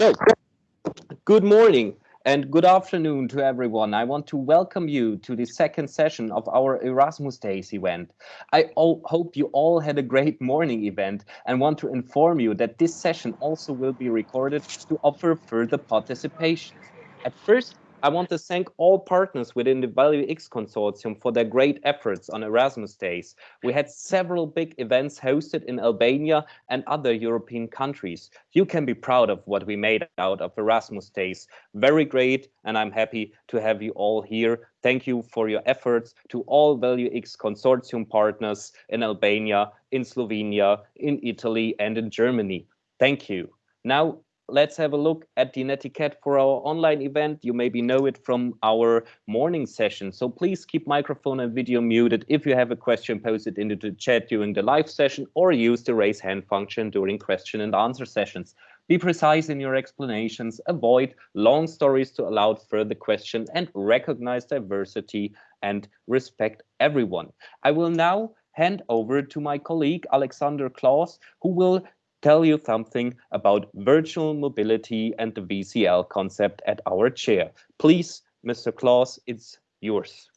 So, good morning and good afternoon to everyone. I want to welcome you to the second session of our Erasmus Days event. I hope you all had a great morning event and want to inform you that this session also will be recorded to offer further participation. At first, I want to thank all partners within the Value X consortium for their great efforts on Erasmus Days. We had several big events hosted in Albania and other European countries. You can be proud of what we made out of Erasmus Days. Very great, and I'm happy to have you all here. Thank you for your efforts to all Value X consortium partners in Albania, in Slovenia, in Italy, and in Germany. Thank you. Now let's have a look at the netiquette for our online event. You maybe know it from our morning session. So please keep microphone and video muted. If you have a question, post it into the chat during the live session or use the raise hand function during question and answer sessions. Be precise in your explanations, avoid long stories to allow further question and recognize diversity and respect everyone. I will now hand over to my colleague Alexander Clauss, who will tell you something about virtual mobility and the VCL concept at our chair. Please, Mr. Clauss, it's yours.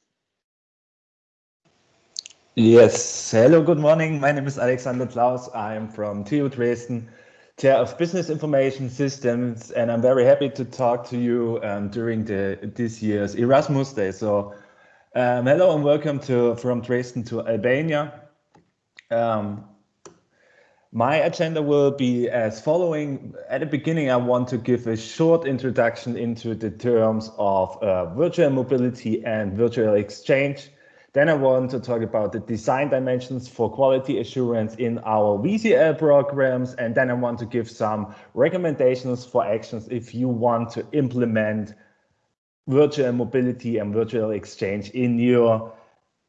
Yes, hello, good morning. My name is Alexander Clauss. I'm from TU Dresden, Chair of Business Information Systems, and I'm very happy to talk to you um, during the this year's Erasmus Day. So, um, hello and welcome to from Dresden to Albania. Um, my agenda will be as following. At the beginning, I want to give a short introduction into the terms of uh, virtual mobility and virtual exchange. Then I want to talk about the design dimensions for quality assurance in our VCL programs. And then I want to give some recommendations for actions if you want to implement virtual mobility and virtual exchange in your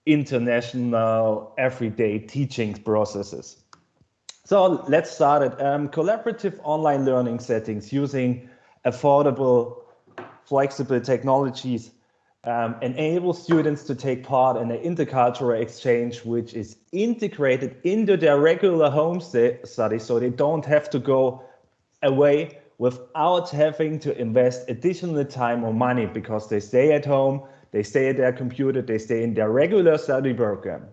international everyday teaching processes. So let's start it. Um, collaborative online learning settings using affordable, flexible technologies um, enable students to take part in an intercultural exchange, which is integrated into their regular home study, so they don't have to go away without having to invest additional time or money because they stay at home, they stay at their computer, they stay in their regular study program.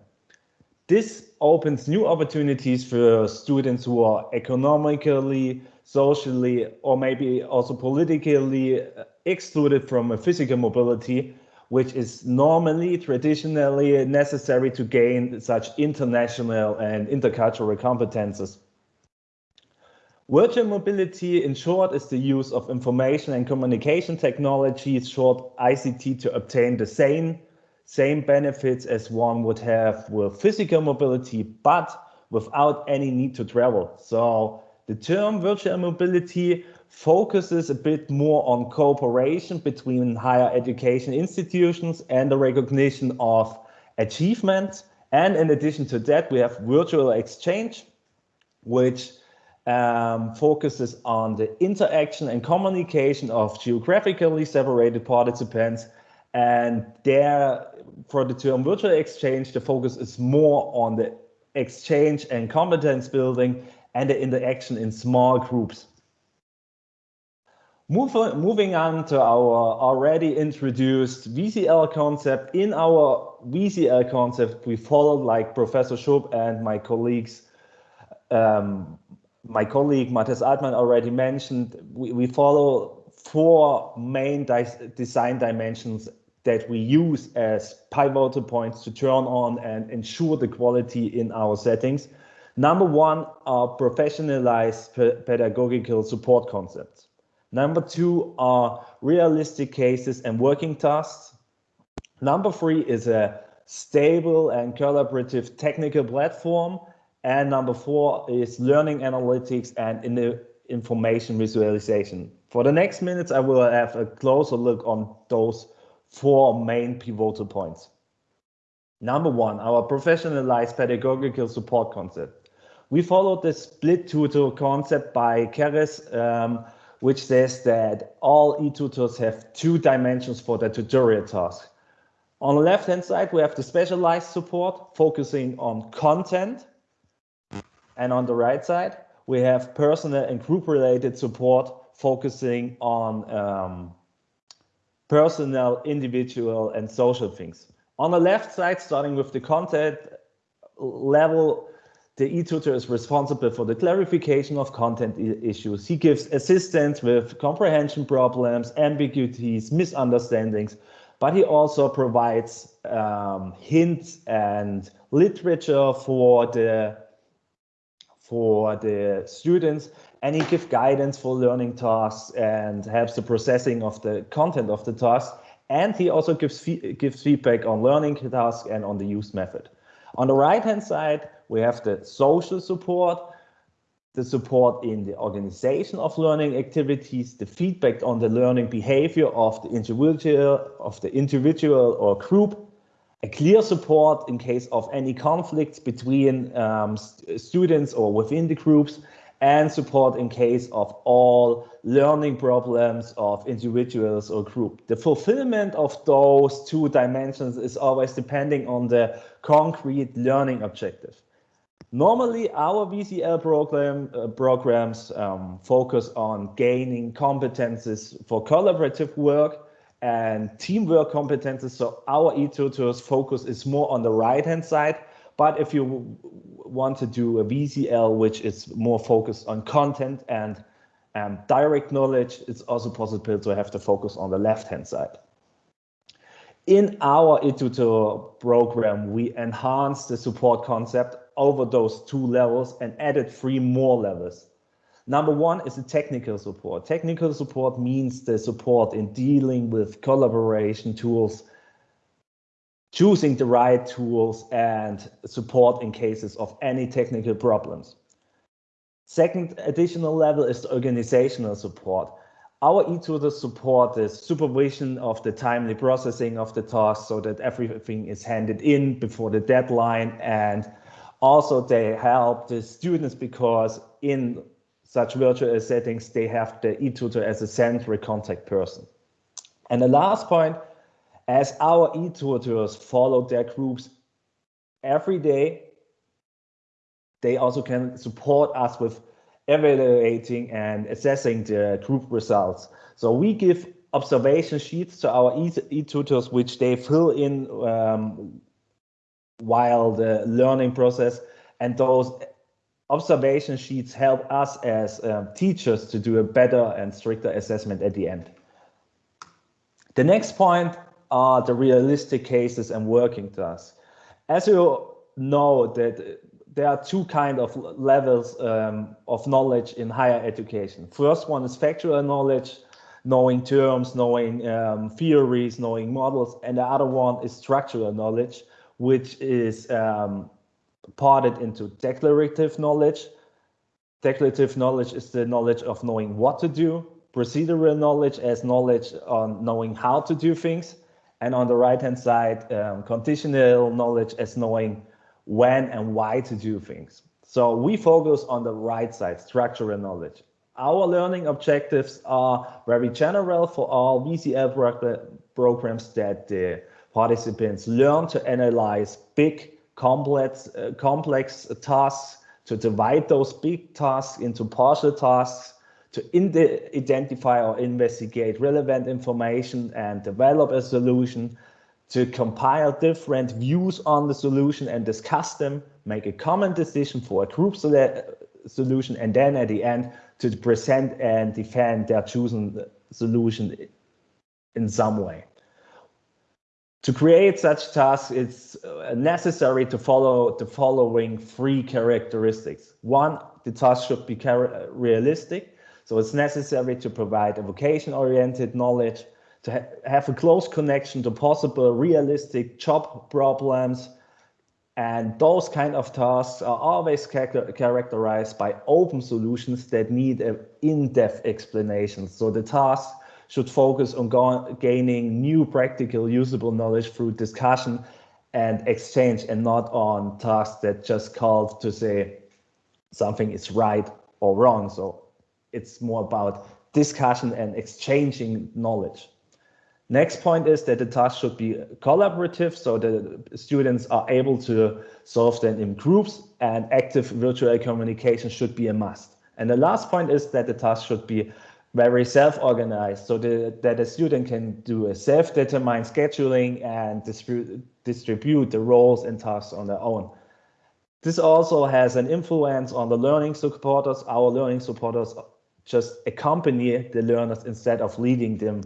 This opens new opportunities for students who are economically, socially, or maybe also politically uh, excluded from a physical mobility, which is normally, traditionally necessary to gain such international and intercultural competences. Virtual mobility, in short, is the use of information and communication technologies, short ICT, to obtain the same same benefits as one would have with physical mobility, but without any need to travel. So the term virtual mobility focuses a bit more on cooperation between higher education institutions and the recognition of achievements. And in addition to that, we have virtual exchange, which um, focuses on the interaction and communication of geographically separated participants and there, for the term virtual exchange, the focus is more on the exchange and competence building and the interaction in small groups. Moving on to our already introduced VCL concept. In our VCL concept, we followed like Professor Schoop and my colleagues, um, my colleague Matthias Altmann already mentioned, we, we follow four main design dimensions that we use as pivotal points to turn on and ensure the quality in our settings. Number one are professionalized pedagogical support concepts. Number two are realistic cases and working tasks. Number three is a stable and collaborative technical platform. And number four is learning analytics and in the information visualization. For the next minutes, I will have a closer look on those four main pivotal points. Number one, our professionalized pedagogical support concept. We followed the split tutor concept by Kerres, um, which says that all e-tutors have two dimensions for their tutorial task. On the left-hand side, we have the specialized support focusing on content. And on the right side, we have personal and group-related support focusing on um, personal, individual, and social things. On the left side, starting with the content level, the e-tutor is responsible for the clarification of content issues. He gives assistance with comprehension problems, ambiguities, misunderstandings, but he also provides um, hints and literature for the for the students and he gives guidance for learning tasks and helps the processing of the content of the task. And he also gives gives feedback on learning tasks and on the use method. On the right hand side we have the social support the support in the organization of learning activities, the feedback on the learning behavior of the individual, of the individual or group, a clear support in case of any conflicts between um, st students or within the groups, and support in case of all learning problems of individuals or group. The fulfillment of those two dimensions is always depending on the concrete learning objective. Normally, our VCL program uh, programs um, focus on gaining competences for collaborative work and teamwork competences. So our e-tutors focus is more on the right-hand side. But if you want to do a VCL, which is more focused on content and um, direct knowledge, it's also possible to have the focus on the left-hand side. In our e-tutor program, we enhance the support concept over those two levels and added three more levels. Number one is the technical support. Technical support means the support in dealing with collaboration tools, choosing the right tools and support in cases of any technical problems. Second additional level is the organizational support. Our e-tutor support the supervision of the timely processing of the tasks so that everything is handed in before the deadline and also they help the students because in such virtual settings, they have the e-tutor as a central contact person. And the last point, as our e-tutors follow their groups every day, they also can support us with evaluating and assessing the group results. So we give observation sheets to our e-tutors, which they fill in um, while the learning process and those observation sheets help us as um, teachers to do a better and stricter assessment at the end. The next point are the realistic cases and working tasks. As you know that there are two kind of levels um, of knowledge in higher education. First one is factual knowledge, knowing terms, knowing um, theories, knowing models, and the other one is structural knowledge, which is um, parted into declarative knowledge. Declarative knowledge is the knowledge of knowing what to do, procedural knowledge as knowledge on knowing how to do things, and on the right hand side, um, conditional knowledge as knowing when and why to do things. So we focus on the right side, structural knowledge. Our learning objectives are very general for all VCL programs that the participants learn to analyze big complex, uh, complex tasks, to divide those big tasks into partial tasks, to identify or investigate relevant information and develop a solution, to compile different views on the solution and discuss them, make a common decision for a group solution, and then at the end to present and defend their chosen solution in some way. To create such tasks, it's uh, necessary to follow the following three characteristics. One, the task should be realistic. So it's necessary to provide a vocation-oriented knowledge, to ha have a close connection to possible realistic job problems. And those kind of tasks are always characterized by open solutions that need an in-depth explanation. So the task should focus on gaining new practical usable knowledge through discussion and exchange and not on tasks that just call to say something is right or wrong. So it's more about discussion and exchanging knowledge. Next point is that the task should be collaborative, so the students are able to solve them in groups and active virtual communication should be a must. And the last point is that the task should be very self-organized so the, that a student can do a self-determined scheduling and distribute, distribute the roles and tasks on their own. This also has an influence on the learning supporters. Our learning supporters just accompany the learners instead of leading them.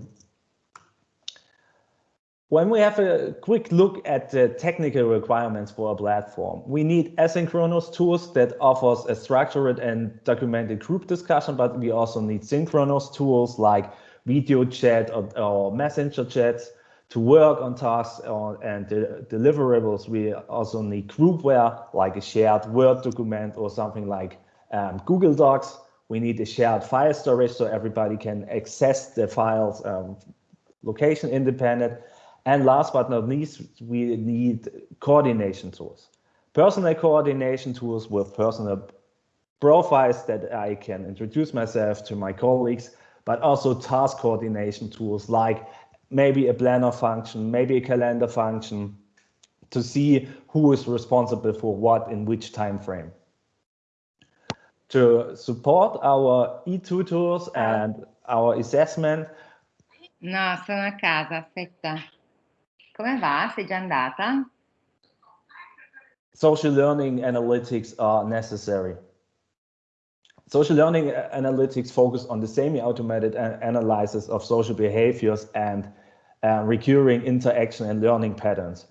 When we have a quick look at the technical requirements for a platform, we need asynchronous tools that offers a structured and documented group discussion, but we also need synchronous tools like video chat or, or messenger chats to work on tasks or, and deliverables. We also need groupware like a shared Word document or something like um, Google Docs we need a shared file storage so everybody can access the files um, location independent. And last but not least, we need coordination tools. Personal coordination tools with personal profiles that I can introduce myself to my colleagues, but also task coordination tools like maybe a planner function, maybe a calendar function to see who is responsible for what in which time frame to support our e-tutors and our assessment. No, sono a casa, aspetta. Come va? Sei già andata? Social learning analytics are necessary. Social learning analytics focus on the semi-automated analysis of social behaviors and uh, recurring interaction and learning patterns.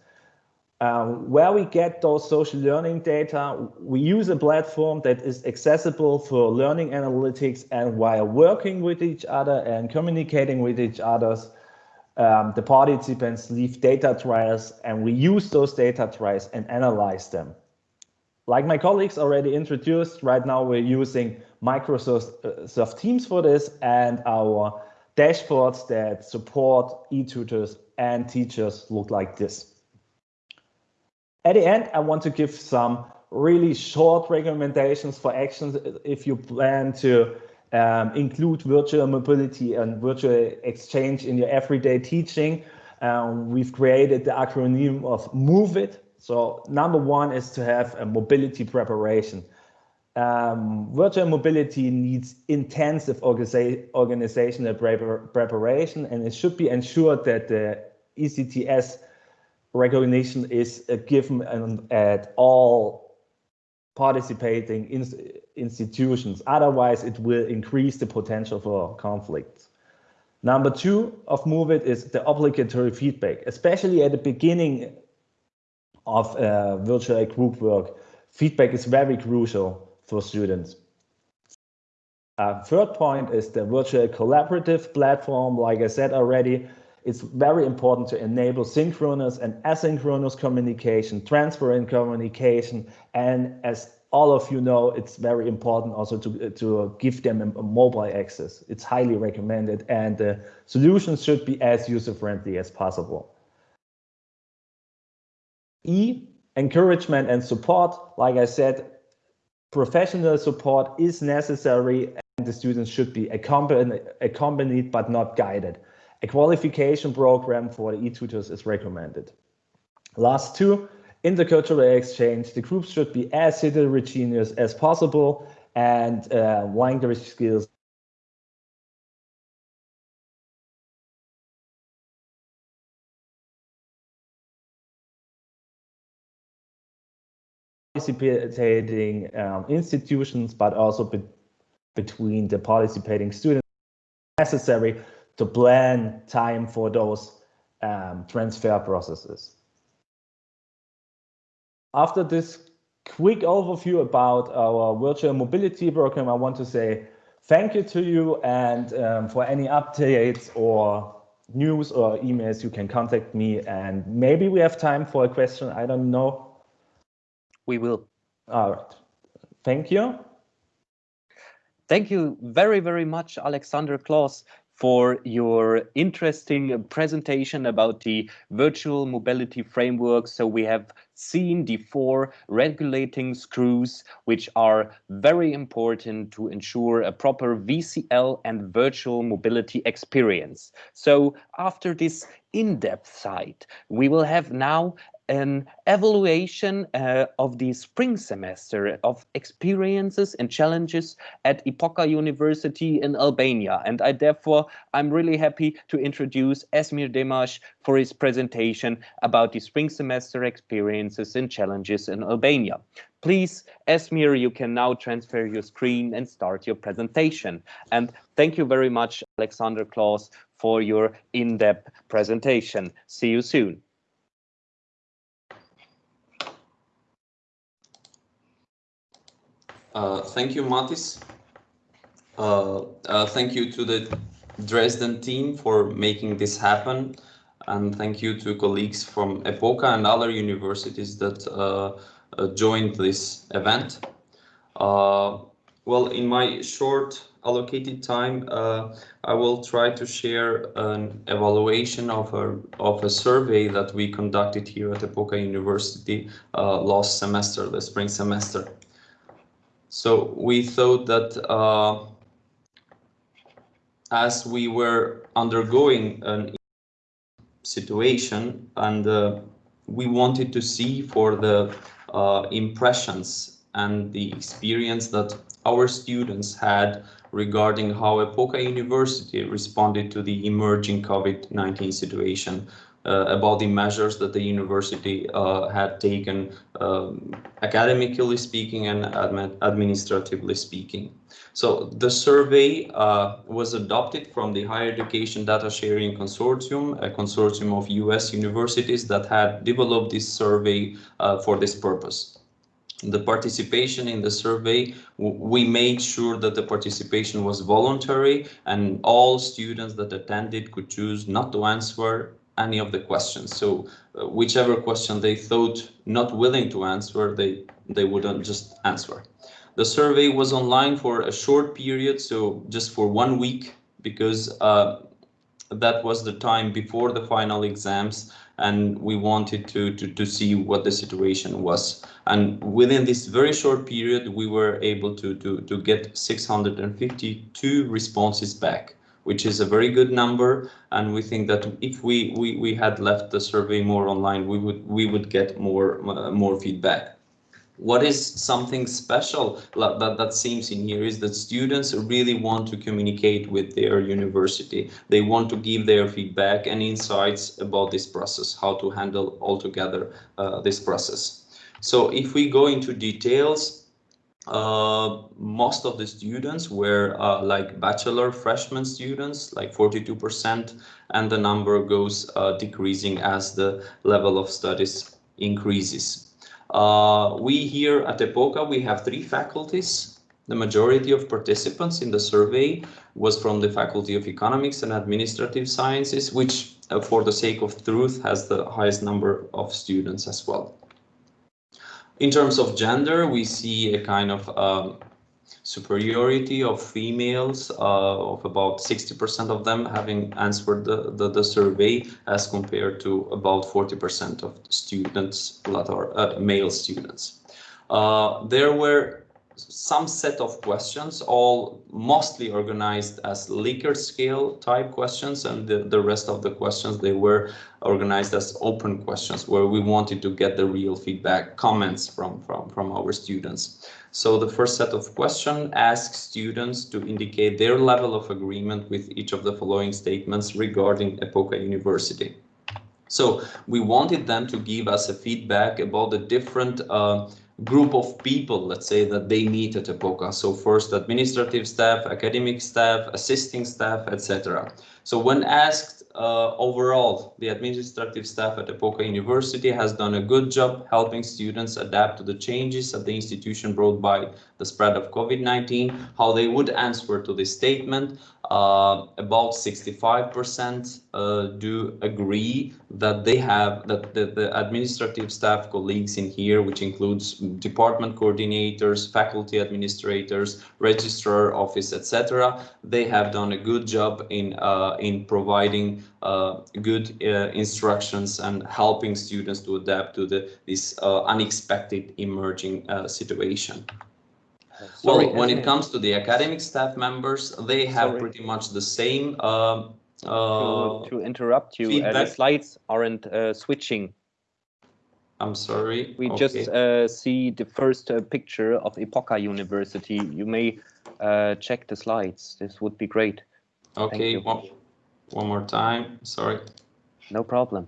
Um, where we get those social learning data, we use a platform that is accessible for learning analytics and while working with each other and communicating with each other, um, the participants leave data trails and we use those data trails and analyze them. Like my colleagues already introduced, right now we're using Microsoft uh, Teams for this and our dashboards that support e-tutors and teachers look like this. At the end, I want to give some really short recommendations for actions if you plan to um, include virtual mobility and virtual exchange in your everyday teaching. Um, we've created the acronym of MOVE IT. So number one is to have a mobility preparation. Um, virtual mobility needs intensive organiza organizational preparation and it should be ensured that the ECTS recognition is given at all participating in institutions. Otherwise, it will increase the potential for conflict. Number two of MOVE IT is the obligatory feedback, especially at the beginning of uh, virtual group work. Feedback is very crucial for students. Uh, third point is the virtual collaborative platform. Like I said already, it's very important to enable synchronous and asynchronous communication, transfer transparent communication, and as all of you know, it's very important also to, to give them a, mobile access. It's highly recommended and the solutions should be as user-friendly as possible. E, encouragement and support. Like I said, professional support is necessary and the students should be accompanied, accompanied but not guided. A qualification program for the e-tutors is recommended. Last two, intercultural exchange. The groups should be as heterogeneous as possible and uh, language skills participating um, institutions, but also be between the participating students necessary to plan time for those um, transfer processes. After this quick overview about our virtual mobility program, I want to say thank you to you and um, for any updates or news or emails, you can contact me and maybe we have time for a question. I don't know. We will. All right. Thank you. Thank you very, very much, Alexander Clauss for your interesting presentation about the virtual mobility framework. So we have seen the four regulating screws, which are very important to ensure a proper VCL and virtual mobility experience. So after this in-depth side, we will have now an evaluation uh, of the spring semester of experiences and challenges at Epoka University in Albania. And I therefore, I'm really happy to introduce Esmir Demaj for his presentation about the spring semester experiences and challenges in Albania. Please, Esmir, you can now transfer your screen and start your presentation. And thank you very much, Alexander Clauss, for your in-depth presentation. See you soon. Uh, thank you, Matis. Uh, uh, thank you to the Dresden team for making this happen. And thank you to colleagues from EPOKA and other universities that uh, uh, joined this event. well, in my short allocated time, I will try to share an evaluation of a, of a survey that we conducted here at EPOKA University last semester, the spring semester. So we thought that uh, as we were undergoing an situation and uh, we wanted to see for the uh, impressions and the experience that our students had regarding how Epoka University responded to the emerging COVID-19 situation about the measures that the university uh, had taken um, academically speaking and admi administratively speaking. So the survey uh, was adopted from the Higher Education Data Sharing Consortium, a consortium of US universities that had developed this survey uh, for this purpose. The participation in the survey, we made sure that the participation was voluntary and all students that attended could choose not to answer any of the questions. So uh, whichever question they thought not willing to answer, they, they wouldn't just answer. The survey was online for a short period, so just for one week, because uh, that was the time before the final exams and we wanted to, to, to see what the situation was. And within this very short period, we were able to, to, to get 652 responses back which is a very good number. And we think that if we, we, we had left the survey more online, we would, we would get more, uh, more feedback. What is something special that, that seems in here is that students really want to communicate with their university. They want to give their feedback and insights about this process, how to handle altogether uh, this process. So if we go into details, uh, most of the students were uh, like bachelor freshman students, like 42%, and the number goes uh, decreasing as the level of studies increases. Uh, we here at EPOKA, we have three faculties. The majority of participants in the survey was from the Faculty of Economics and Administrative Sciences, which uh, for the sake of truth has the highest number of students as well. In terms of gender, we see a kind of um, superiority of females uh, of about 60% of them having answered the, the, the, survey as compared to about 40% of students that are uh, male students. Uh, there were some set of questions, all mostly organized as Likert scale type questions, and the, the rest of the questions, they were organized as open questions, where we wanted to get the real feedback, comments from, from, from our students. So the first set of questions asks students to indicate their level of agreement with each of the following statements regarding Epoka University. So we wanted them to give us a feedback about the different uh, group of people, let's say, that they meet at EPOKA. So first administrative staff, academic staff, assisting staff, etc. So when asked uh, overall, the administrative staff at EPOKA University has done a good job helping students adapt to the changes that the institution brought by the spread of COVID-19, how they would answer to this statement. Uh, about 65% uh, do agree that they have that the, the, administrative staff colleagues in here, which includes department coordinators, faculty administrators, registrar office, etc. They have done a good job in uh, in providing uh, good uh, instructions and helping students to adapt to the this uh, unexpected emerging situation. Sorry, well, when it comes to the academic staff members, they have Sorry. pretty much the same. Uh, uh, to, to, interrupt you, uh, the slides aren't uh, switching. I'm sorry. We Okay. just uh, see the first uh, picture of Epoka University. You may uh, check the slides. This would be great. Okay. One, more time. Sorry. No problem.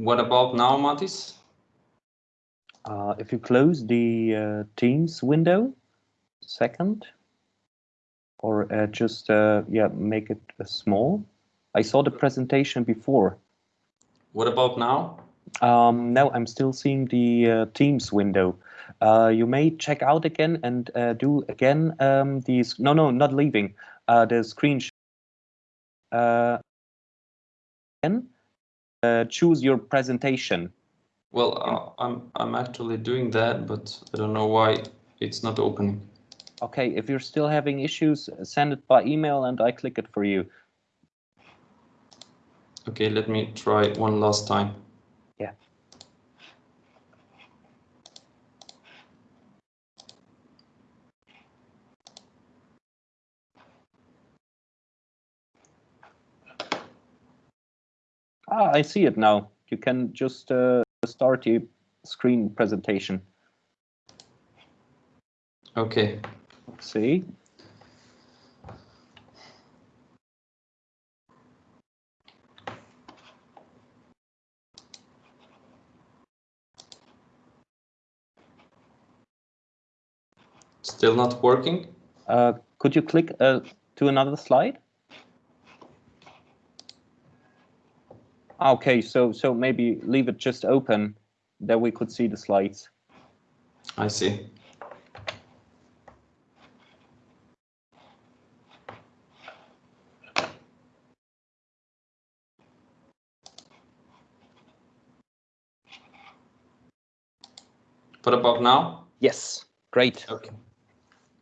What about now, Matis? Uh, if you close the uh, Teams window, second, or uh, just uh, yeah, make it uh, small. I saw the presentation before. What about now? Um, no, I'm still seeing the uh, Teams window. Uh, you may check out again and uh, do again um, these. No, no, not leaving. Uh, the screen. Uh, again, uh, choose your presentation. Well, uh, I'm I'm actually doing that, but I don't know why it's not opening. Okay, if you're still having issues, send it by email and I click it for you. Okay, let me try one last time. Ah, I see it now. You can just uh, start the screen presentation. Okay. Let's see. Still not working? Uh, could you click uh, to another slide? Okay, so so maybe leave it just open, that we could see the slides. I see. What about now? Yes, great. Okay.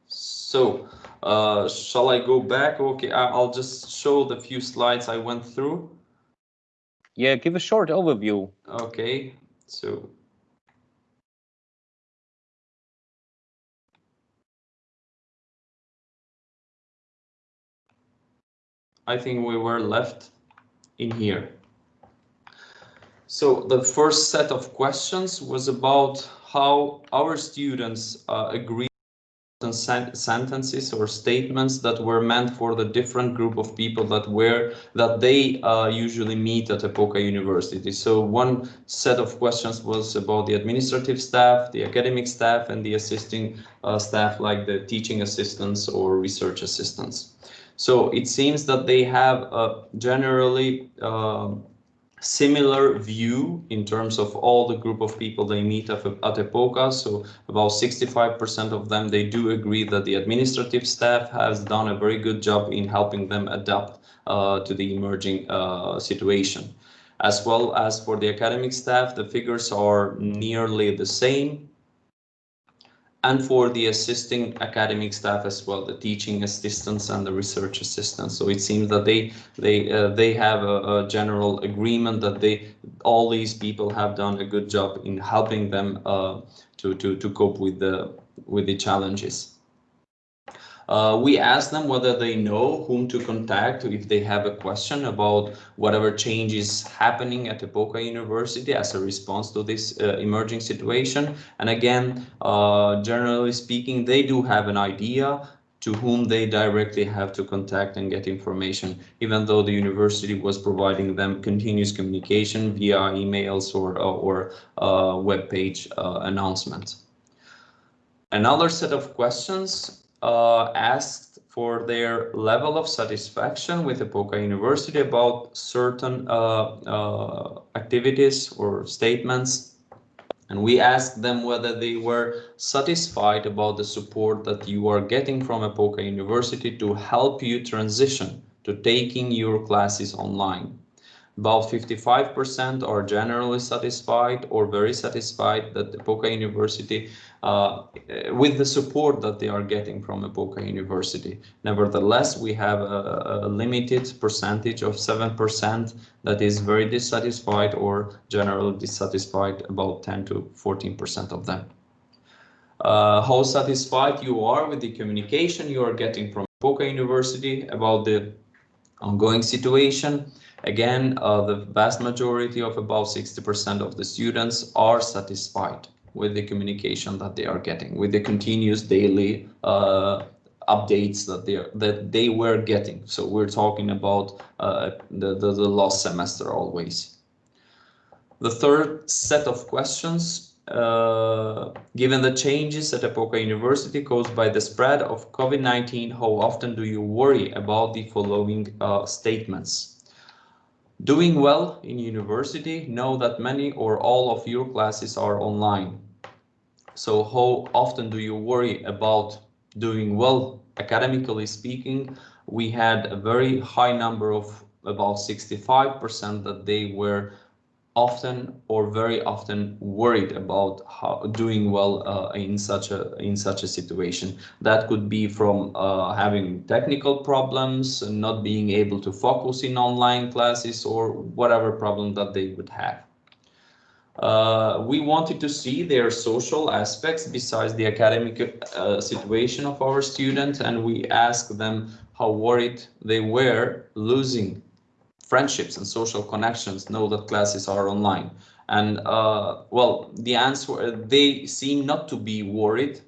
So, uh, shall I go back? Okay, I'll just show the few slides I went through. Yeah, give a short overview. Okay, so. I think we were left in here. So the first set of questions was about how our students uh, agree sen- sentences or statements that were meant for the different group of people that were that they uh, usually meet at Epoka University. So one set of questions was about the administrative staff, the academic staff, and the assisting uh, staff like the teaching assistants or research assistants. So it seems that they have a generally um similar view in terms of all the group of people they meet at, at EPOKA. So about 65% of them, they do agree that the administrative staff has done a very good job in helping them adapt uh, to the emerging uh, situation. As well as for the academic staff, the figures are nearly the same. And for the assisting academic staff as well, the teaching assistants and the research assistants. So it seems that they they uh, they have a, a, general agreement that they all these people have done a good job in helping them uh, to to to cope with the with the challenges. Uh, we asked them whether they know whom to contact if they have a question about whatever changes happening at Epoka University as a response to this uh, emerging situation. And again, uh, generally speaking, they do have an idea to whom they directly have to contact and get information, even though the university was providing them continuous communication via emails or, or uh, web page uh, announcements. Another set of questions uh, asked for their level of satisfaction with Epoka University about certain uh, uh, activities or statements and we asked them whether they were satisfied about the support that you are getting from Epoka University to help you transition to taking your classes online. About 55% are generally satisfied or very satisfied that Epoka University uh, with the support that they are getting from Epoka University. Nevertheless, we have a, a limited percentage of 7% that is very dissatisfied or generally dissatisfied, about 10 to 14% of them. Uh, how satisfied you are with the communication you are getting from Epoka University about the ongoing situation. Again, uh, the vast majority of about 60% of the students are satisfied with the communication that they are getting, with the continuous daily uh, updates that they are, that they were getting. So we're talking about uh, the, the, the last semester always. The third set of questions, uh, given the changes at Epoka University caused by the spread of COVID-19, how often do you worry about the following uh, statements? Doing well in university, know that many or all of your classes are online. So how often do you worry about doing well academically speaking? We had a very high number of about 65% that they were often or very often worried about how doing well uh, in such a in such a situation. That could be from uh, having technical problems and not being able to focus in online classes or whatever problem that they would have. Uh, we wanted to see their social aspects besides the academic uh, situation of our students, and we asked them how worried they were losing friendships and social connections know that classes are online. And uh, well, the answer, they seem not to be worried.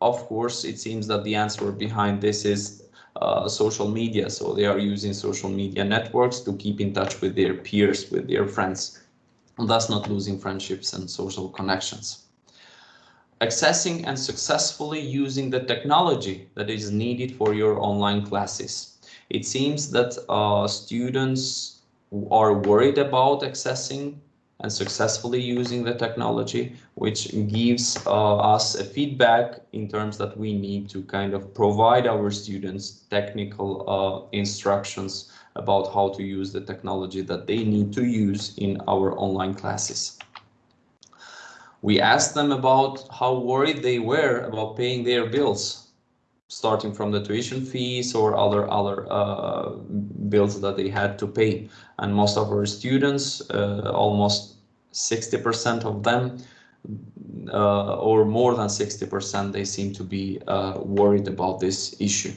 Of course, it seems that the answer behind this is uh, social media. So they are using social media networks to keep in touch with their peers, with their friends and thus not losing friendships and social connections. Accessing and successfully using the technology that is needed for your online classes. It seems that uh, students are worried about accessing and successfully using the technology, which gives uh, us a feedback in terms that we need to kind of provide our students technical uh, instructions about how to use the technology that they need to use in our online classes. We asked them about how worried they were about paying their bills, starting from the tuition fees or other other uh, bills that they had to pay. And most of our students, uh, almost 60% of them, uh, or more than 60%, they seem to be uh, worried about this issue.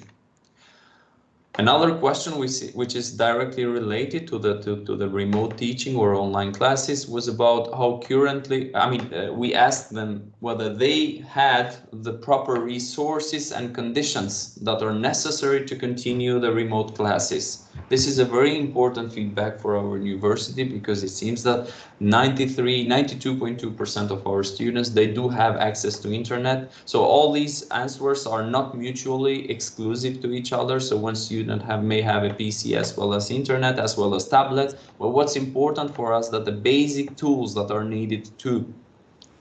Another question we see, which is directly related to the to, to the remote teaching or online classes was about how currently, I mean, uh, we asked them whether they had the proper resources and conditions that are necessary to continue the remote classes. This is a very important feedback for our university because it seems that 93, 92.2% of our students, they do have access to internet. So all these answers are not mutually exclusive to each other. So one student have, may have a PC as well as internet, as well as tablet. But what's important for us that the basic tools that are needed to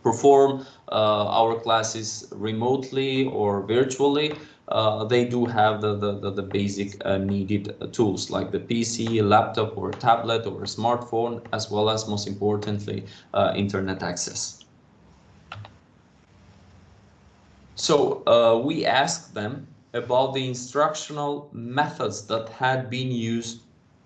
perform uh, our classes remotely or virtually uh, they do have the, the, the, basic uh, needed tools like the PC, laptop or tablet or smartphone, as well as most importantly, uh, internet access. So uh, we asked them about the instructional methods that had been used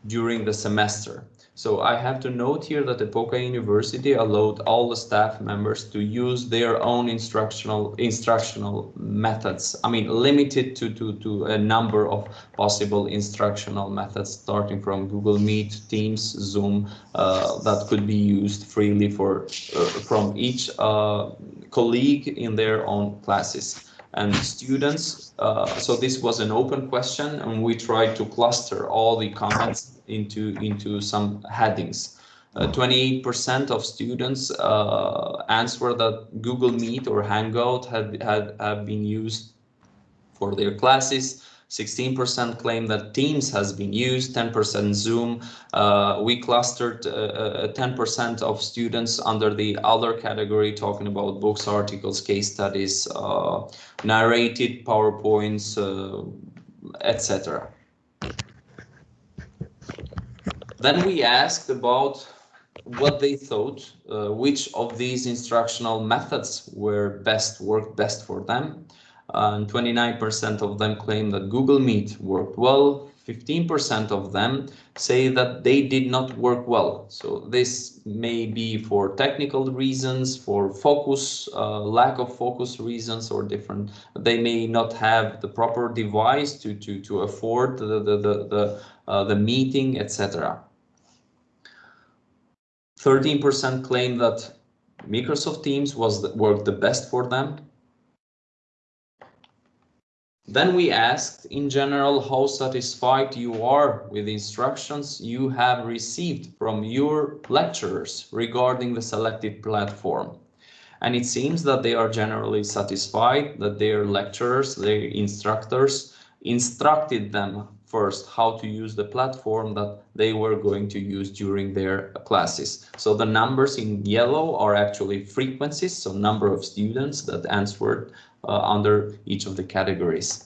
during the semester. So I have to note here that Epoka University allowed all the staff members to use their own instructional instructional methods. I mean, limited to, to, to a number of possible instructional methods, starting from Google Meet, Teams, Zoom, uh, that could be used freely for uh, from each uh, colleague in their own classes. and students. Uh, so this was an open question and we tried to cluster all the comments into, into some headings. 28% uh, of students uh, answer that Google Meet or Hangout have, have, have been used for their classes. 16% claim that Teams has been used, 10% Zoom. Uh, we clustered 10% uh, uh of students under the other category, talking about books, articles, case studies, uh, narrated PowerPoints, etc. Then we asked about what they thought, uh, which of these instructional methods were best, worked best for them and 29% of them claim that Google Meet worked well. 15% of them say that they did not work well. So this may be for technical reasons, for focus, uh, lack of focus reasons or different. They may not have the proper device to, to, to afford the, the, the, the, uh, the meeting, etc. 13% claim that Microsoft Teams was the, worked the best for them. Then we asked in general how satisfied you are with instructions you have received from your lecturers regarding the selected platform. And it seems that they are generally satisfied that their lecturers, their instructors instructed them first how to use the platform that they were going to use during their classes. So the numbers in yellow are actually frequencies, so number of students that answered uh, under each of the categories.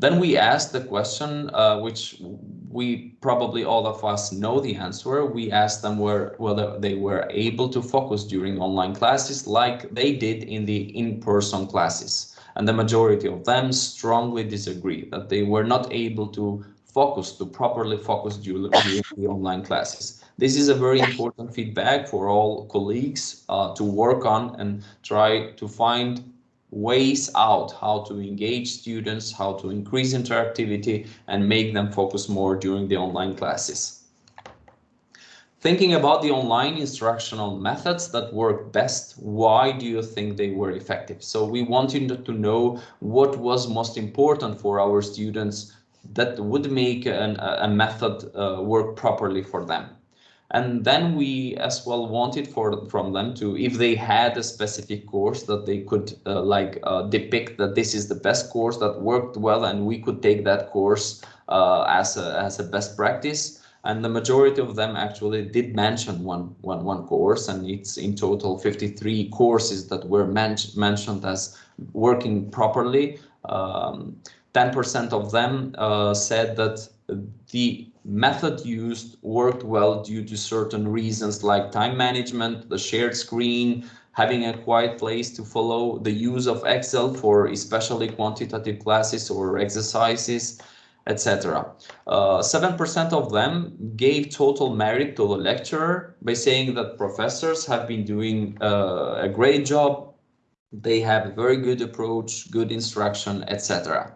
Then we asked the question, uh, which we probably all of us know the answer. We asked them where, whether they were able to focus during online classes like they did in the in-person classes. And the majority of them strongly disagree that they were not able to focus, to properly focus during, the online classes. This is a very important feedback for all colleagues uh, to work on and try to find ways out how to engage students, how to increase interactivity and make them focus more during the online classes. Thinking about the online instructional methods that work best, why do you think they were effective? So we wanted to know what was most important for our students that would make an, a method uh, work properly for them. And then we as well wanted for from them to, if they had a specific course that they could uh, like uh, depict that this is the best course that worked well and we could take that course uh, as, a, as a best practice. And the majority of them actually did mention one, one, one course and it's in total 53 courses that were men mentioned as working properly. 10% um, of them uh, said that the method used worked well due to certain reasons like time management, the shared screen, having a quiet place to follow, the use of Excel for especially quantitative classes or exercises, etc. 7% uh, of them gave total merit to the lecturer by saying that professors have been doing uh, a great job, they have a very good approach, good instruction, etc.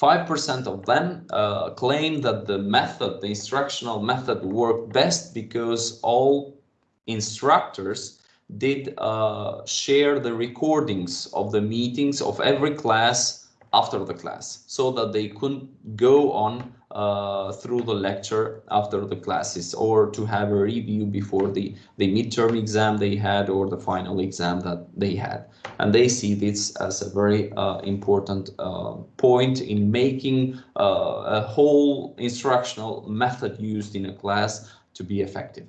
5% of them uh, claim that the method, the instructional method worked best because all instructors did uh, share the recordings of the meetings of every class after the class so that they could go on uh, through the lecture after the classes or to have a review before the, the midterm exam they had or the final exam that they had. And they see this as a very uh, important uh, point in making uh, a whole instructional method used in a class to be effective.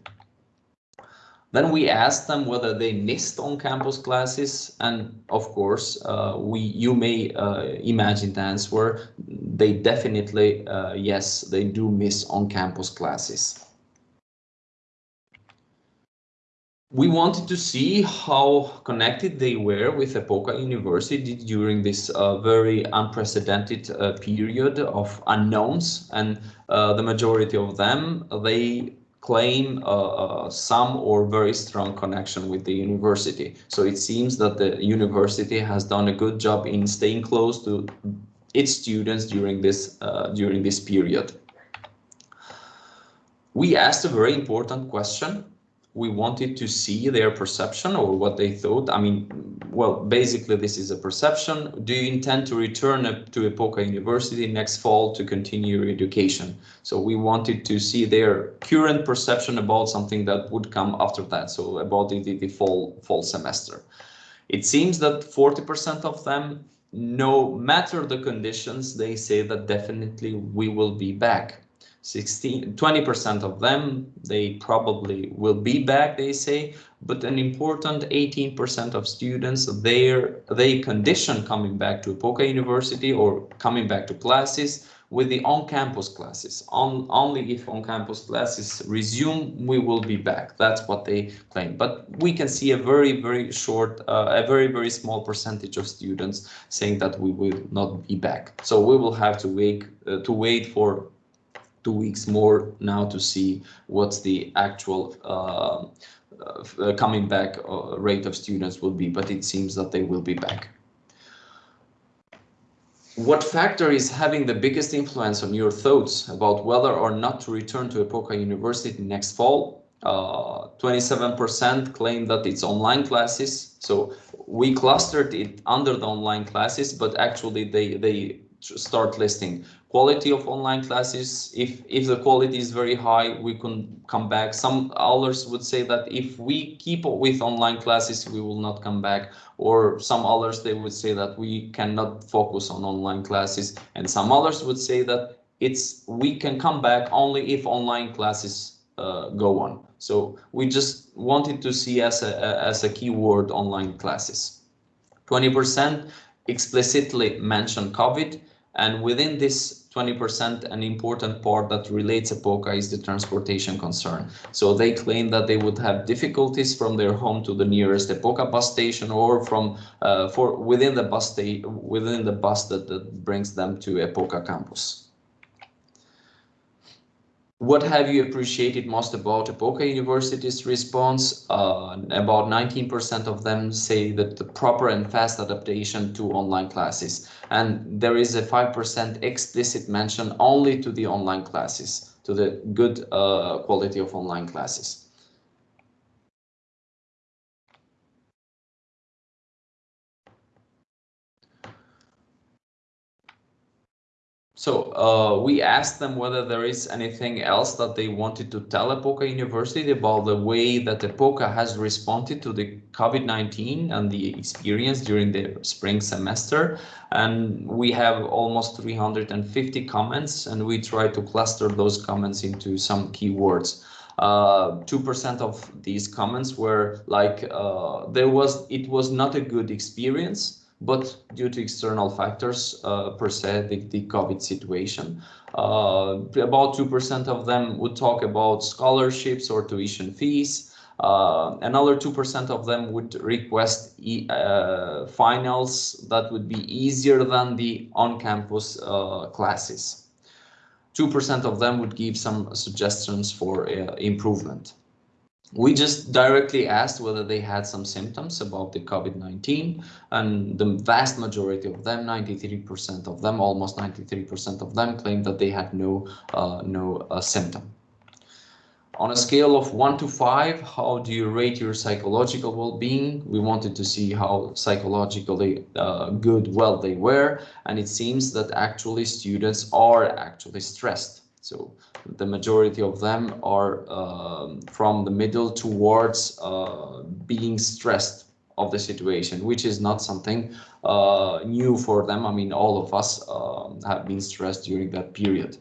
Then we asked them whether they missed on-campus classes, and of course, uh, we you may uh, imagine the answer. They definitely, uh, yes, they do miss on-campus classes. We wanted to see how connected they were with Epoka University during this uh, very unprecedented uh, period of unknowns, and uh, the majority of them, they claim uh, some or very strong connection with the university. So it seems that the university has done a good job in staying close to its students during this uh, during this period. We asked a very important question. We wanted to see their perception or what they thought. I mean, well, basically this is a perception. Do you intend to return to Epoka University next fall to continue your education? So we wanted to see their current perception about something that would come after that. So about the, the fall, fall semester. It seems that 40% of them, no matter the conditions, they say that definitely we will be back. 16, 20% of them, they probably will be back, they say, but an important 18% of students, they they condition coming back to Epoka University or coming back to classes with the on-campus classes. On, only if on-campus classes resume, we will be back. That's what they claim. But we can see a very, very short, uh, a very, very small percentage of students saying that we will not be back. So we will have to wait, uh, to wait for two weeks more now to see what's the actual uh, uh, coming back uh, rate of students will be, but it seems that they will be back. What factor is having the biggest influence on your thoughts about whether or not to return to Epoka University next fall? 27% uh, claim that it's online classes. So we clustered it under the online classes, but actually they, they start listing quality of online classes. If, if the quality is very high, we can come back. Some others would say that if we keep with online classes, we will not come back. Or some others, they would say that we cannot focus on online classes. And some others would say that it's we can come back only if online classes uh, go on. So we just wanted to see as a, as a keyword online classes. 20% explicitly mention COVID and within this 20%, an important part that relates Epoka is the transportation concern. So they claim that they would have difficulties from their home to the nearest Epoka bus station or from uh, for within the bus within the bus that, that brings them to Epoka campus. What have you appreciated most about Epoka University's response? Uh, about 19% of them say that the proper and fast adaptation to online classes. And there is a 5% explicit mention only to the online classes, to the good uh, quality of online classes. So uh, we asked them whether there is anything else that they wanted to tell Epoka University about the way that Epoka has responded to the COVID-19 and the experience during the spring semester. And we have almost 350 comments and we try to cluster those comments into some keywords. 2% uh, of these comments were like, uh, there was, it was not a good experience but due to external factors, uh, per se, the, the COVID situation. Uh, about 2% of them would talk about scholarships or tuition fees. Uh, another 2% of them would request e uh, finals that would be easier than the on-campus uh, classes. 2% of them would give some suggestions for uh, improvement. We just directly asked whether they had some symptoms about the COVID-19 and the vast majority of them, 93% of them, almost 93% of them claimed that they had no, uh, no uh, symptom. On a scale of one to five, how do you rate your psychological well-being? We wanted to see how psychologically uh, good, well they were, and it seems that actually students are actually stressed. So the majority of them are um, from the middle towards uh, being stressed of the situation, which is not something uh, new for them. I mean, all of us um, have been stressed during that period.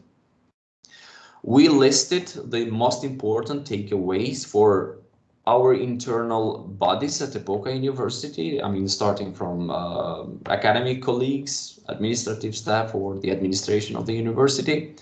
We listed the most important takeaways for our internal bodies at Epoka University, I mean, starting from uh, academic colleagues, administrative staff, or the administration of the university,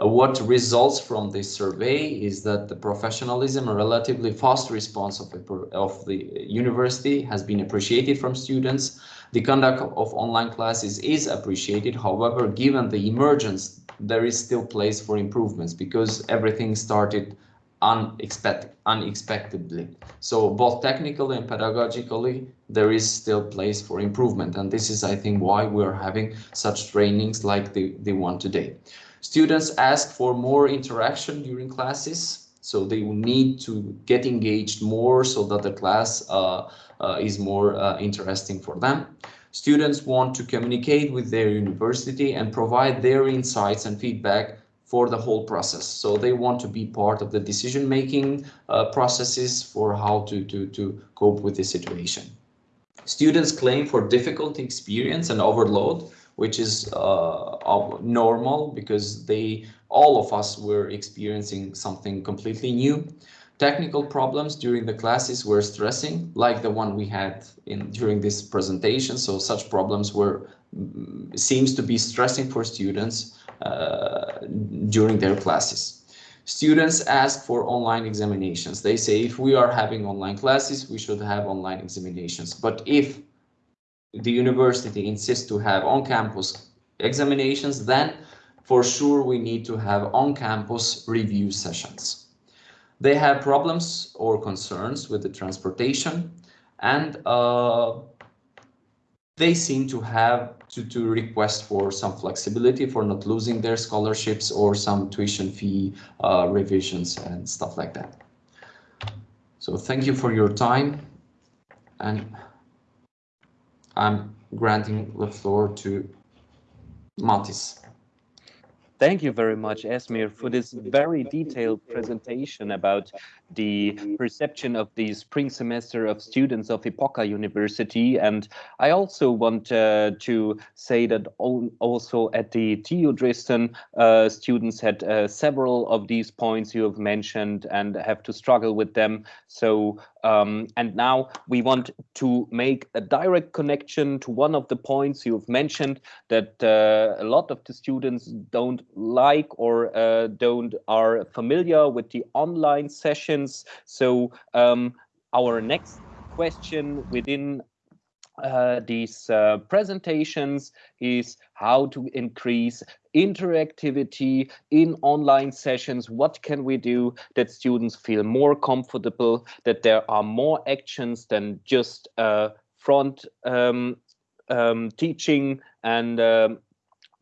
Uh, what results from this survey is that the professionalism and relatively fast response of, of the university has been appreciated from students. The conduct of online classes is appreciated. However, given the emergence, there is still place for improvements because everything started unexpected, unexpectedly. So both technically and pedagogically, there is still place for improvement. And this is, I think, why we are having such trainings like the, the one today. Students ask for more interaction during classes. So they will need to get engaged more so that the class uh, uh, is more uh, interesting for them. Students want to communicate with their university and provide their insights and feedback for the whole process. So they want to be part of the decision-making uh, processes for how to, to, to cope with the situation. Students claim for difficult experience and overload, which is uh, normal because they all of us were experiencing something completely new. Technical problems during the classes were stressing, like the one we had in during this presentation. So such problems were mm, seems to be stressing for students uh, during their classes. Students ask for online examinations. They say if we are having online classes, we should have online examinations. But if the university insists to have on-campus examinations, then for sure we need to have on-campus review sessions. They have problems or concerns with the transportation and uh, they seem to have to, to request for some flexibility for not losing their scholarships or some tuition fee uh, revisions and stuff like that. So thank you for your time and I'm granting the floor to Matis. Thank you very much, Esmir, for this very detailed presentation about the perception of the spring semester of students of Epoka University. And I also want uh, to say that also at the TU Dresden, uh, students had uh, several of these points you have mentioned and have to struggle with them. So um, and now we want to make a direct connection to one of the points you've mentioned that uh, a lot of the students don't like or uh, don't are familiar with the online sessions. So um, our next question within uh, these uh, presentations is how to increase interactivity in online sessions. What can we do that students feel more comfortable, that there are more actions than just uh, front um, um, teaching and um,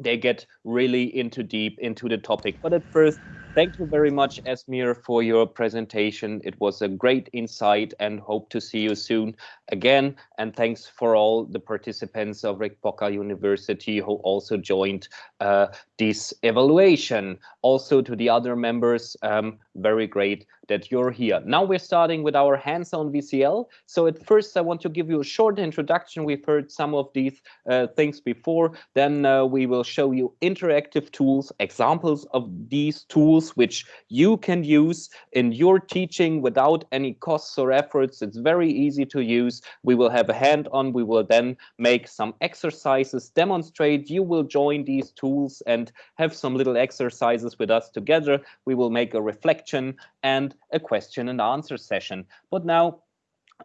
they get really into deep into the topic. But at first, Thank you very much, Esmir, for your presentation. It was a great insight and hope to see you soon again. And thanks for all the participants of Epoka University who also joined uh, this evaluation. Also to the other members, um, very great that you're here. Now we're starting with our hands-on VCL. So at first I want to give you a short introduction. We've heard some of these uh, things before. Then uh, we will show you interactive tools, examples of these tools which you can use in your teaching without any costs or efforts. It's very easy to use. We will have a hand-on. We will then make some exercises, demonstrate. You will join these tools and have some little exercises with us together. We will make a reflection and a question and answer session. But now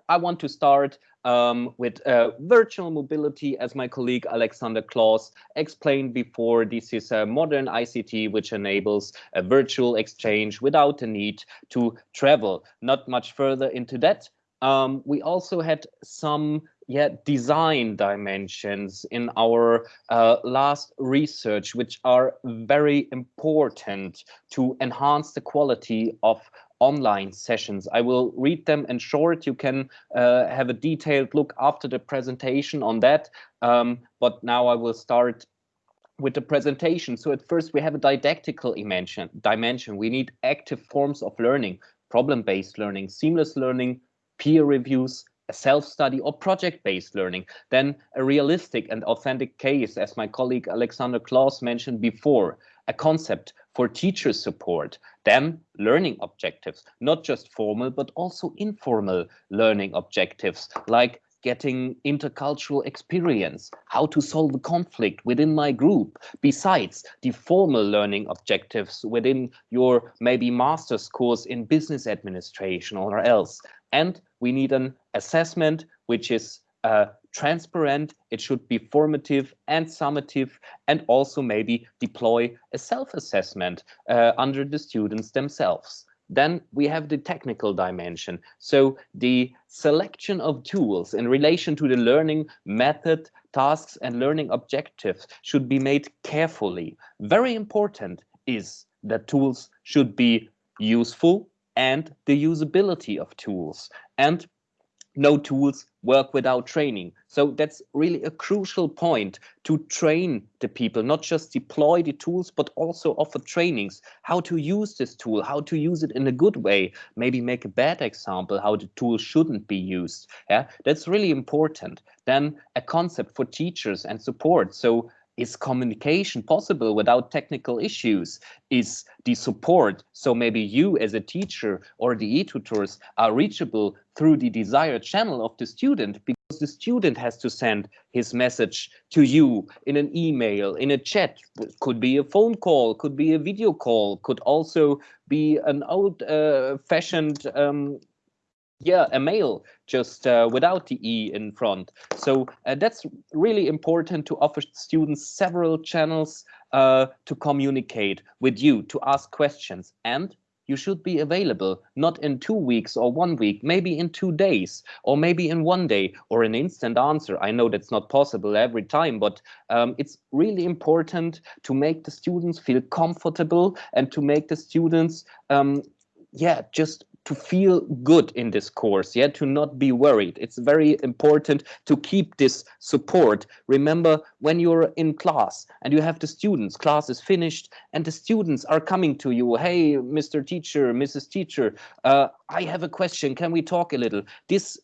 I want to start um, with uh, virtual mobility, as my colleague Alexander Clauss explained before. This is a modern ICT which enables a virtual exchange without the need to travel. Not much further into that. Um, we also had some yeah, design dimensions in our uh, last research, which are very important to enhance the quality of online sessions. I will read them in short. You can uh, have a detailed look after the presentation on that. Um, but now I will start with the presentation. So at first we have a didactical dimension. dimension. We need active forms of learning, problem-based learning, seamless learning, peer reviews, self-study or project-based learning, then a realistic and authentic case, as my colleague Alexander Clauss mentioned before, a concept for teacher support, then learning objectives, not just formal, but also informal learning objectives, like getting intercultural experience, how to solve a conflict within my group, besides the formal learning objectives within your maybe master's course in business administration or else. And we need an assessment which is uh, transparent, it should be formative and summative, and also maybe deploy a self-assessment uh, under the students themselves. Then we have the technical dimension. So the selection of tools in relation to the learning method, tasks, and learning objectives should be made carefully. Very important is that tools should be useful, and the usability of tools. And no tools work without training. So that's really a crucial point to train the people, not just deploy the tools, but also offer trainings, how to use this tool, how to use it in a good way, maybe make a bad example, how the tool shouldn't be used. Yeah, that's really important. Then a concept for teachers and support. So is communication possible without technical issues? Is the support, so maybe you as a teacher or the e-tutors are reachable through the desired channel of the student because the student has to send his message to you in an email, in a chat, could be a phone call, could be a video call, could also be an old uh, fashioned um, yeah, a mail just uh, without the E in front. So uh, that's really important to offer students several channels uh, to communicate with you, to ask questions. And you should be available, not in two weeks or one week, maybe in two days, or maybe in one day, or an instant answer. I know that's not possible every time, but um, it's really important to make the students feel comfortable and to make the students um, yeah, just to feel good in this course, yeah, to not be worried. It's very important to keep this support. Remember, when you're in class and you have the students, class is finished, and the students are coming to you, hey, Mr. Teacher, Mrs. Teacher, uh, I have a question, can we talk a little? This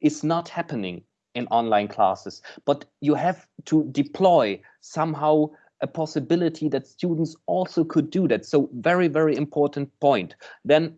is not happening in online classes, but you have to deploy somehow a possibility that students also could do that. So very, very important point. Then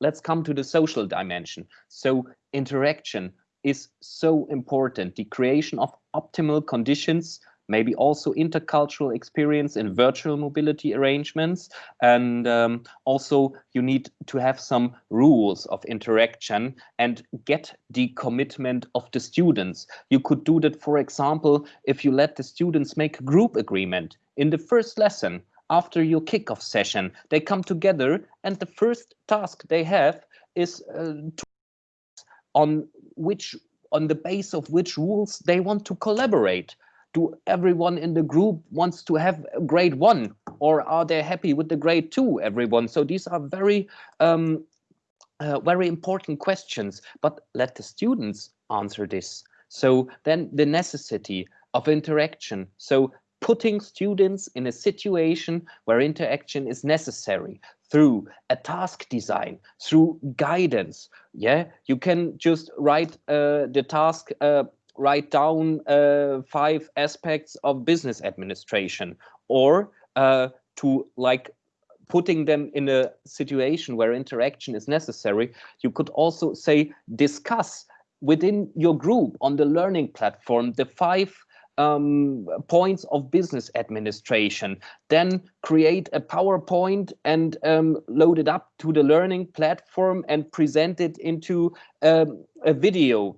let's come to the social dimension. So interaction is so important. The creation of optimal conditions maybe also intercultural experience in virtual mobility arrangements. And um, also you need to have some rules of interaction and get the commitment of the students. You could do that, for example, if you let the students make a group agreement in the first lesson after your kickoff session, they come together and the first task they have is uh, on which on the base of which rules they want to collaborate do everyone in the group wants to have a grade one? Or are they happy with the grade two everyone? So these are very um, uh, very important questions. But let the students answer this. So then the necessity of interaction. So putting students in a situation where interaction is necessary through a task design, through guidance. Yeah, you can just write uh, the task uh, write down uh, five aspects of business administration or uh, to like putting them in a situation where interaction is necessary, you could also say discuss within your group on the learning platform the five um, points of business administration, then create a PowerPoint and um, load it up to the learning platform and present it into um, a video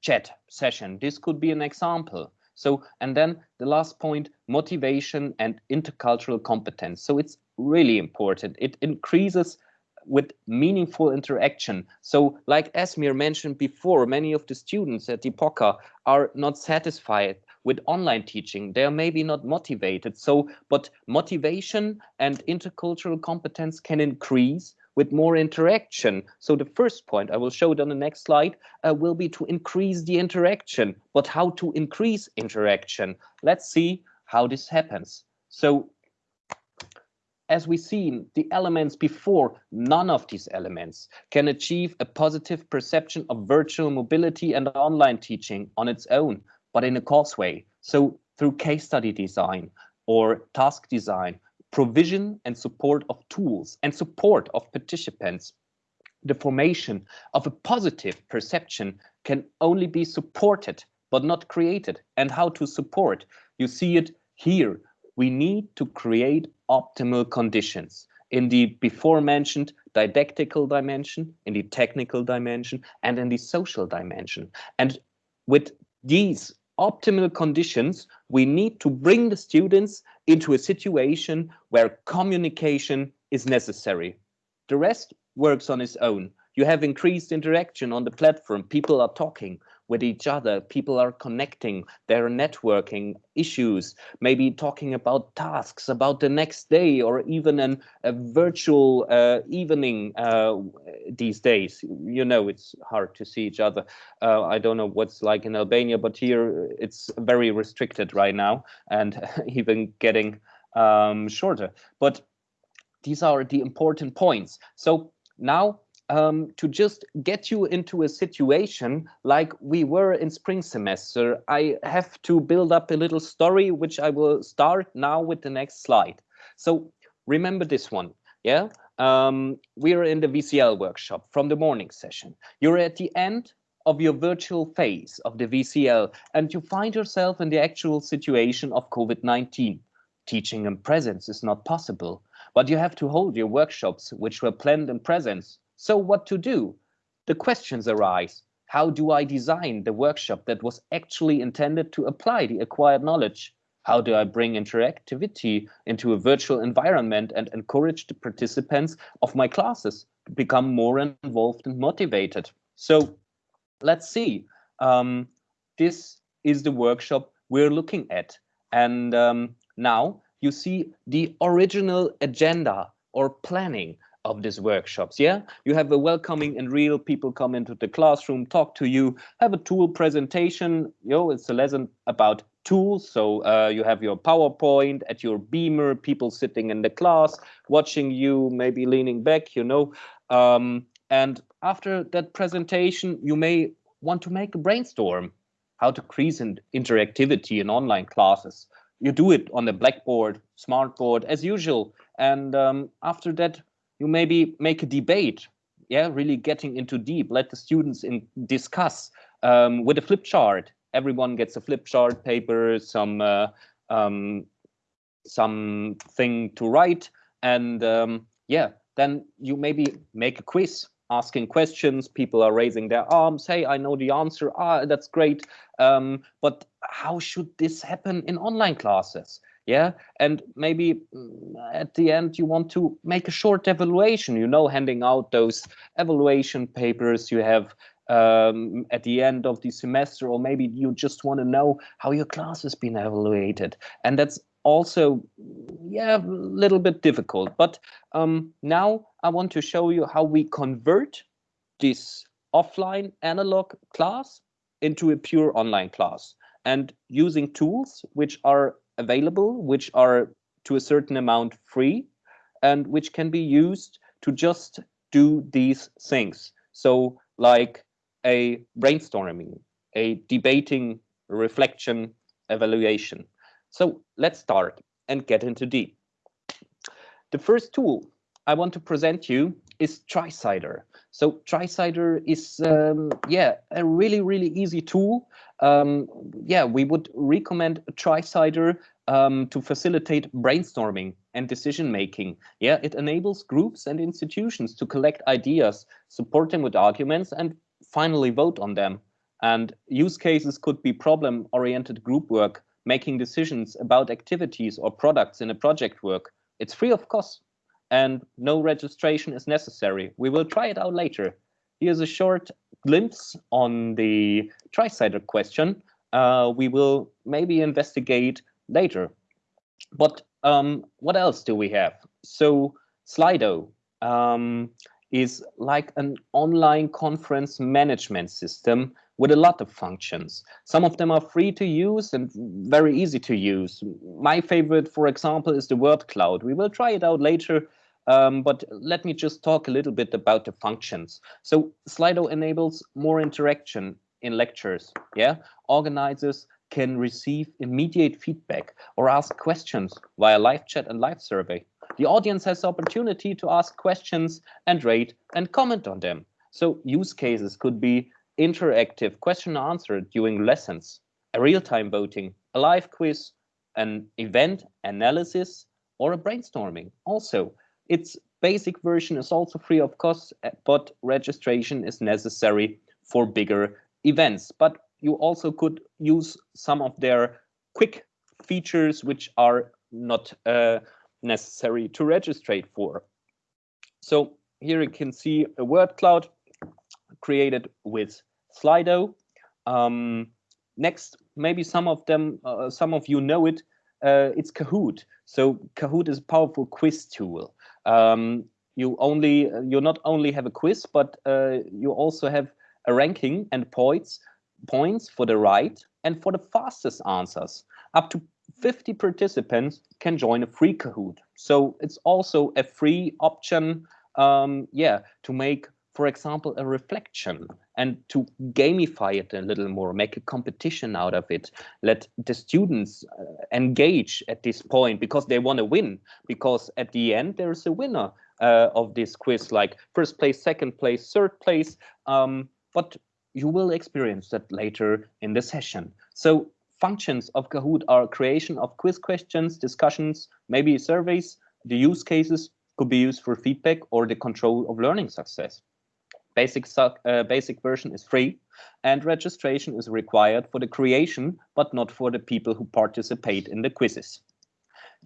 chat session. This could be an example. So, and then the last point, motivation and intercultural competence. So it's really important. It increases with meaningful interaction. So like Esmir mentioned before, many of the students at Epoka are not satisfied with online teaching. They are maybe not motivated. So, but motivation and intercultural competence can increase with more interaction. So the first point I will show it on the next slide uh, will be to increase the interaction. But how to increase interaction? Let's see how this happens. So as we've seen, the elements before, none of these elements can achieve a positive perception of virtual mobility and online teaching on its own, but in a causeway. So through case study design or task design provision and support of tools and support of participants. The formation of a positive perception can only be supported but not created. And how to support? You see it here. We need to create optimal conditions in the before mentioned didactical dimension, in the technical dimension, and in the social dimension. And with these optimal conditions, we need to bring the students into a situation where communication is necessary. The rest works on its own. You have increased interaction on the platform. People are talking. With each other. People are connecting, they're networking issues, maybe talking about tasks, about the next day, or even an, a virtual uh, evening uh, these days. You know, it's hard to see each other. Uh, I don't know what's like in Albania, but here it's very restricted right now and even getting um, shorter. But these are the important points. So now um, to just get you into a situation like we were in spring semester, I have to build up a little story, which I will start now with the next slide. So remember this one, yeah? Um, we're in the VCL workshop from the morning session. You're at the end of your virtual phase of the VCL and you find yourself in the actual situation of COVID-19. Teaching in presence is not possible, but you have to hold your workshops, which were planned in presence so what to do? The questions arise. How do I design the workshop that was actually intended to apply the acquired knowledge? How do I bring interactivity into a virtual environment and encourage the participants of my classes to become more involved and motivated? So let's see. Um, this is the workshop we're looking at. And um, now you see the original agenda or planning of these workshops yeah? You have a welcoming and real people come into the classroom talk to you have a tool presentation you know it's a lesson about tools. So uh, you have your powerpoint at your beamer people sitting in the class watching you maybe leaning back you know? Um, and after that presentation you may want to make a brainstorm how to increase in interactivity in online classes. You do it on the blackboard smartboard as usual. And um, after that you maybe make a debate yeah really getting into deep let the students in discuss um, with a flip chart. Everyone gets a flip chart paper some uh, um, something to write and um, yeah then you maybe make a quiz asking questions people are raising their arms hey i know the answer. Ah that's great. Um, but how should this happen in online classes yeah? And maybe mm, at the end you want to make a short evaluation you know handing out those evaluation papers you have um, at the end of the semester or maybe you just want to know how your class has been evaluated. And that's also yeah a little bit difficult but um, now i want to show you how we convert this offline analog class into a pure online class and using tools which are available, which are to a certain amount free, and which can be used to just do these things. So like a brainstorming, a debating, reflection, evaluation. So let's start and get into deep. The first tool I want to present you is TriCider. So TriCider is, um, yeah, a really, really easy tool. Um, yeah, we would recommend TriCider um, to facilitate brainstorming and decision making. Yeah, it enables groups and institutions to collect ideas, support them with arguments, and finally vote on them. And use cases could be problem-oriented group work, making decisions about activities or products in a project work. It's free of cost and no registration is necessary. We will try it out later. Here's a short glimpse on the TriCider question. Uh, we will maybe investigate later. But um, what else do we have? So Slido um, is like an online conference management system with a lot of functions. Some of them are free to use and very easy to use. My favorite, for example, is the word cloud. We will try it out later um, but let me just talk a little bit about the functions. So Slido enables more interaction in lectures. Yeah, organizers can receive immediate feedback or ask questions via live chat and live survey. The audience has the opportunity to ask questions and rate and comment on them. So use cases could be interactive question and answer during lessons, a real-time voting, a live quiz, an event analysis, or a brainstorming. Also, its basic version is also free of cost, eh, but registration is necessary for bigger events. But you also could use some of their quick features which are not uh, necessary to register for. So here you can see a word cloud created with Slido. Um, next, maybe some of them, uh, some of you know it, uh, it's Kahoot. So Kahoot is a powerful quiz tool. Um, you only, you not only have a quiz, but uh, you also have a ranking and points, points for the right and for the fastest answers. Up to 50 participants can join a free Kahoot. So it's also a free option, um, yeah, to make, for example, a reflection and to gamify it a little more, make a competition out of it. Let the students uh, engage at this point because they want to win. Because at the end, there's a winner uh, of this quiz, like first place, second place, third place. Um, but you will experience that later in the session. So functions of Kahoot are creation of quiz questions, discussions, maybe surveys. The use cases could be used for feedback or the control of learning success. Basic, uh, basic version is free and registration is required for the creation, but not for the people who participate in the quizzes.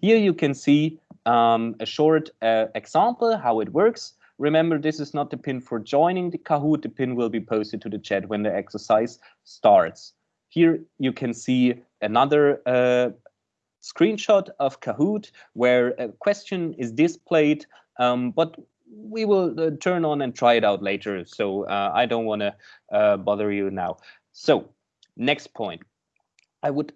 Here you can see um, a short uh, example how it works. Remember, this is not the pin for joining the Kahoot. The pin will be posted to the chat when the exercise starts. Here you can see another uh, screenshot of Kahoot where a question is displayed, um, but we will uh, turn on and try it out later. So uh, I don't want to uh, bother you now. So next point, I would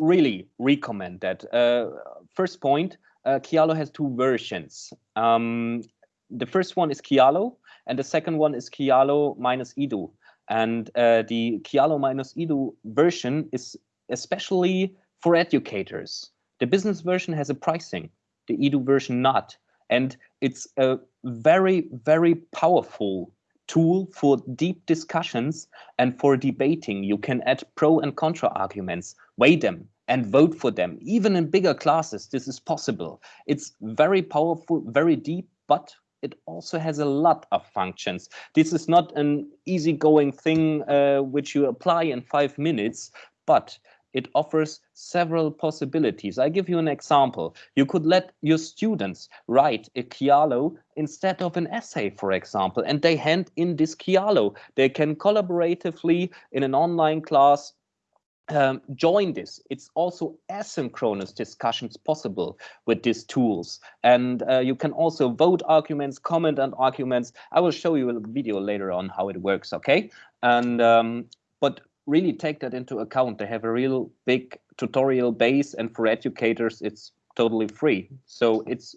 really recommend that. Uh, first point, uh, Kialo has two versions. Um, the first one is Kialo, and the second one is Kialo minus Edu. And uh, the Kialo minus Edu version is especially for educators. The business version has a pricing, the Edu version not. And it's a very, very powerful tool for deep discussions and for debating. You can add pro and contra arguments, weigh them, and vote for them. Even in bigger classes, this is possible. It's very powerful, very deep, but it also has a lot of functions. This is not an easygoing thing uh, which you apply in five minutes, but it offers several possibilities. I give you an example. You could let your students write a Kialo instead of an essay, for example, and they hand in this Kialo. They can collaboratively in an online class um, join this. It's also asynchronous discussions possible with these tools. And uh, you can also vote arguments, comment on arguments. I will show you a video later on how it works, okay? And um, But really take that into account. They have a real big tutorial base and for educators, it's totally free. So it's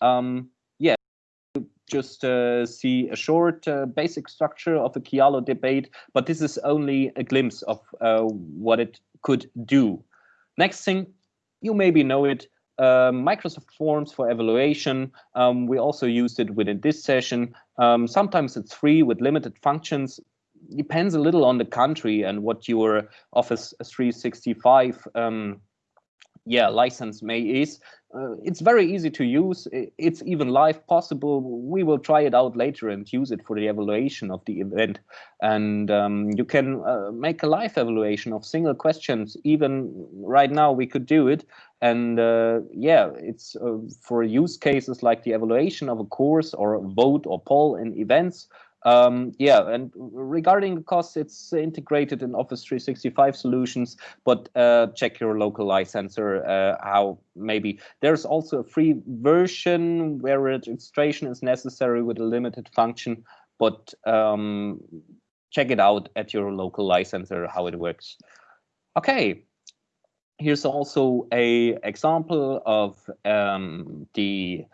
um, yeah, just uh, see a short uh, basic structure of a Kialo debate, but this is only a glimpse of uh, what it could do. Next thing, you maybe know it, uh, Microsoft Forms for evaluation. Um, we also used it within this session. Um, sometimes it's free with limited functions. Depends a little on the country and what your Office 365 um, yeah license may is. Uh, it's very easy to use. It's even live possible. We will try it out later and use it for the evaluation of the event. And um, you can uh, make a live evaluation of single questions. Even right now we could do it. And uh, yeah it's uh, for use cases like the evaluation of a course or a vote or poll in events um, yeah, and regarding the costs, it's integrated in Office 365 solutions, but uh, check your local licensor uh, how maybe. There's also a free version where registration is necessary with a limited function, but um, check it out at your local licensor how it works. Okay, here's also a example of um, the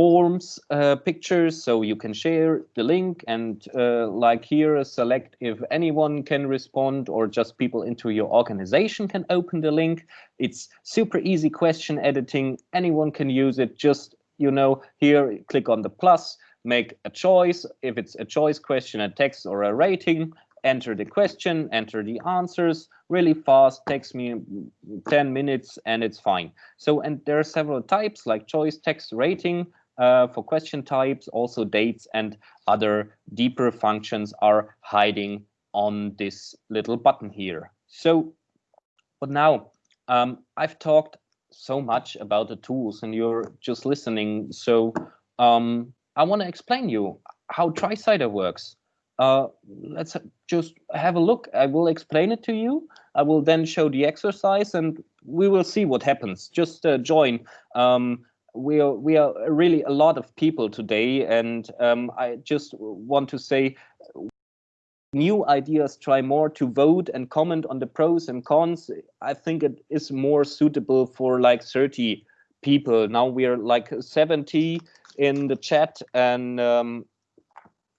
forms uh, pictures so you can share the link and uh, like here select if anyone can respond or just people into your organization can open the link. It's super easy question editing. Anyone can use it. Just you know here click on the plus make a choice. If it's a choice question a text or a rating enter the question enter the answers. Really fast takes me 10 minutes and it's fine. So and there are several types like choice text rating uh, for question types, also dates and other deeper functions are hiding on this little button here. So, but now um, I've talked so much about the tools and you're just listening. So um, I want to explain you how TriCider works. uh, let's just have a look. I will explain it to you. I will then show the exercise and we will see what happens. Just uh, join. Um, we are we are really a lot of people today, and um, I just want to say new ideas try more to vote and comment on the pros and cons. I think it is more suitable for like 30 people. Now we're like 70 in the chat and um,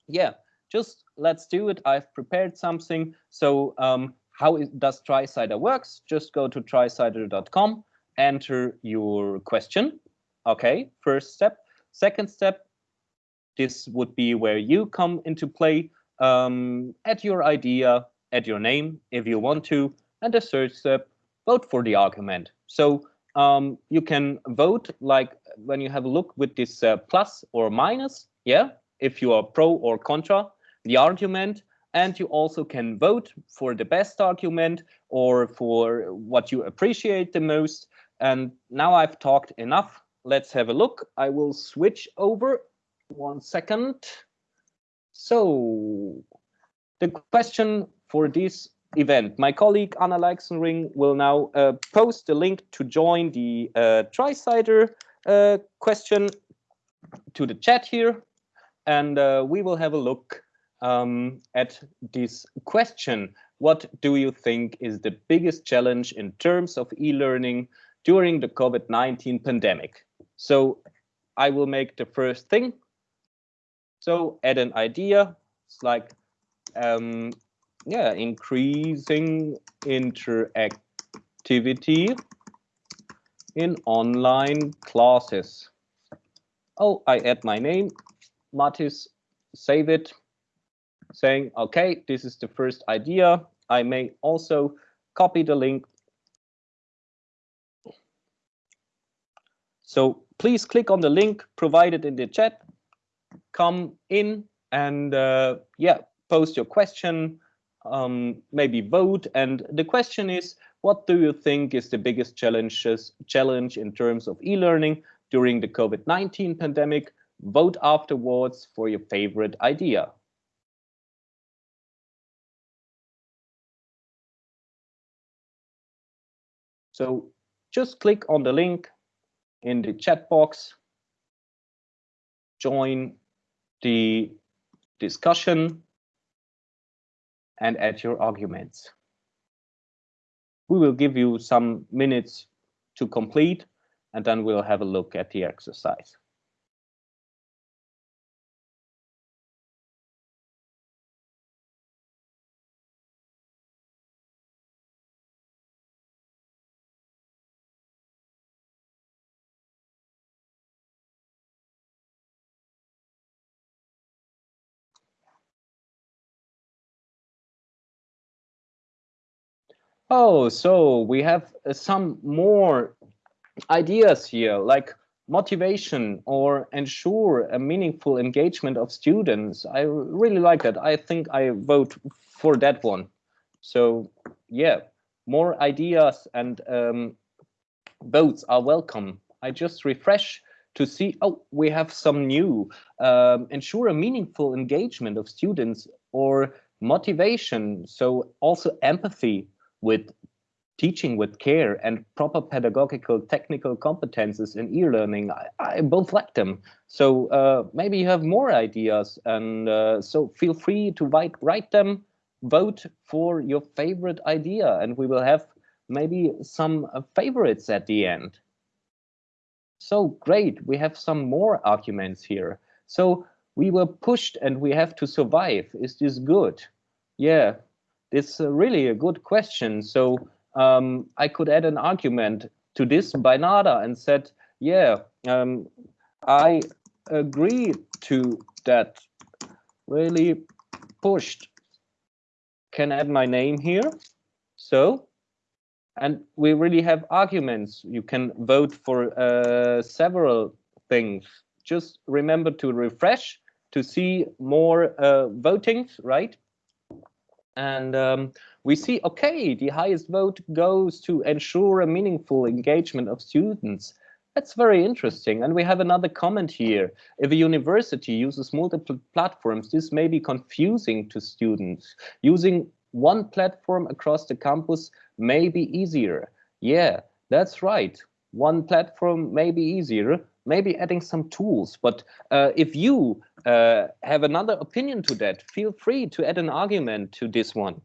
yeah just let's do it. I've prepared something. So um, how is, does tricider works? Just go to tricider.com enter your question okay first step second step this would be where you come into play um, add your idea, add your name if you want to, and the third step, vote for the argument. So um, you can vote like when you have a look with this uh, plus or minus, yeah, if you are pro or contra the argument, and you also can vote for the best argument or for what you appreciate the most. And now I've talked enough. Let's have a look. I will switch over one second. So the question for this event, my colleague Anna Leixenring will now uh, post the link to join the uh, TriCider uh, question to the chat here. And uh, we will have a look um, at this question. What do you think is the biggest challenge in terms of e-learning during the COVID-19 pandemic? So I will make the first thing so add an idea. It's like, um, yeah, increasing interactivity in online classes. Oh, I add my name, Matis, save it, saying, okay, this is the first idea. I may also copy the link. So please click on the link provided in the chat come in and uh, yeah, post your question, um, maybe vote. And the question is, what do you think is the biggest challenges challenge in terms of e-learning during the COVID-19 pandemic? Vote afterwards for your favorite idea. So just click on the link in the chat box, join the discussion and add your arguments. We will give you some minutes to complete and then we'll have a look at the exercise. Oh, so we have some more ideas here, like motivation or ensure a meaningful engagement of students. I really like that. I think I vote for that one. So yeah, more ideas and um, votes are welcome. I just refresh to see, oh, we have some new. Um, ensure a meaningful engagement of students or motivation. So also empathy with teaching with care and proper pedagogical technical competences in e-learning, I, I, both like them. So uh, maybe you have more ideas and uh, so feel free to write, write them, vote for your favorite idea and we will have maybe some uh, favorites at the end. So great, we have some more arguments here. So we were pushed and we have to survive. Is this good? Yeah, it's really a good question. So um, I could add an argument to this by Nada and said, yeah, um, I agree to that. Really pushed. Can add my name here. So, and we really have arguments. You can vote for uh, several things. Just remember to refresh to see more uh, votings, right? And um, we see, okay, the highest vote goes to ensure a meaningful engagement of students. That's very interesting. And we have another comment here. If a university uses multiple platforms, this may be confusing to students. Using one platform across the campus may be easier. Yeah, that's right. One platform may be easier, maybe adding some tools. But uh, if you uh, have another opinion to that, feel free to add an argument to this one.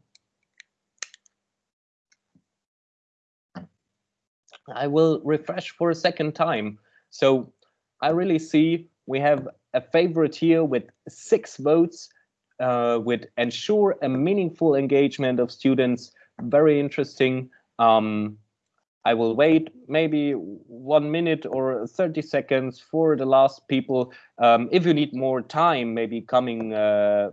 I will refresh for a second time. So I really see we have a favorite here with six votes uh, with ensure a meaningful engagement of students. Very interesting. Um, I will wait maybe one minute or 30 seconds for the last people. Um, if you need more time, maybe coming uh,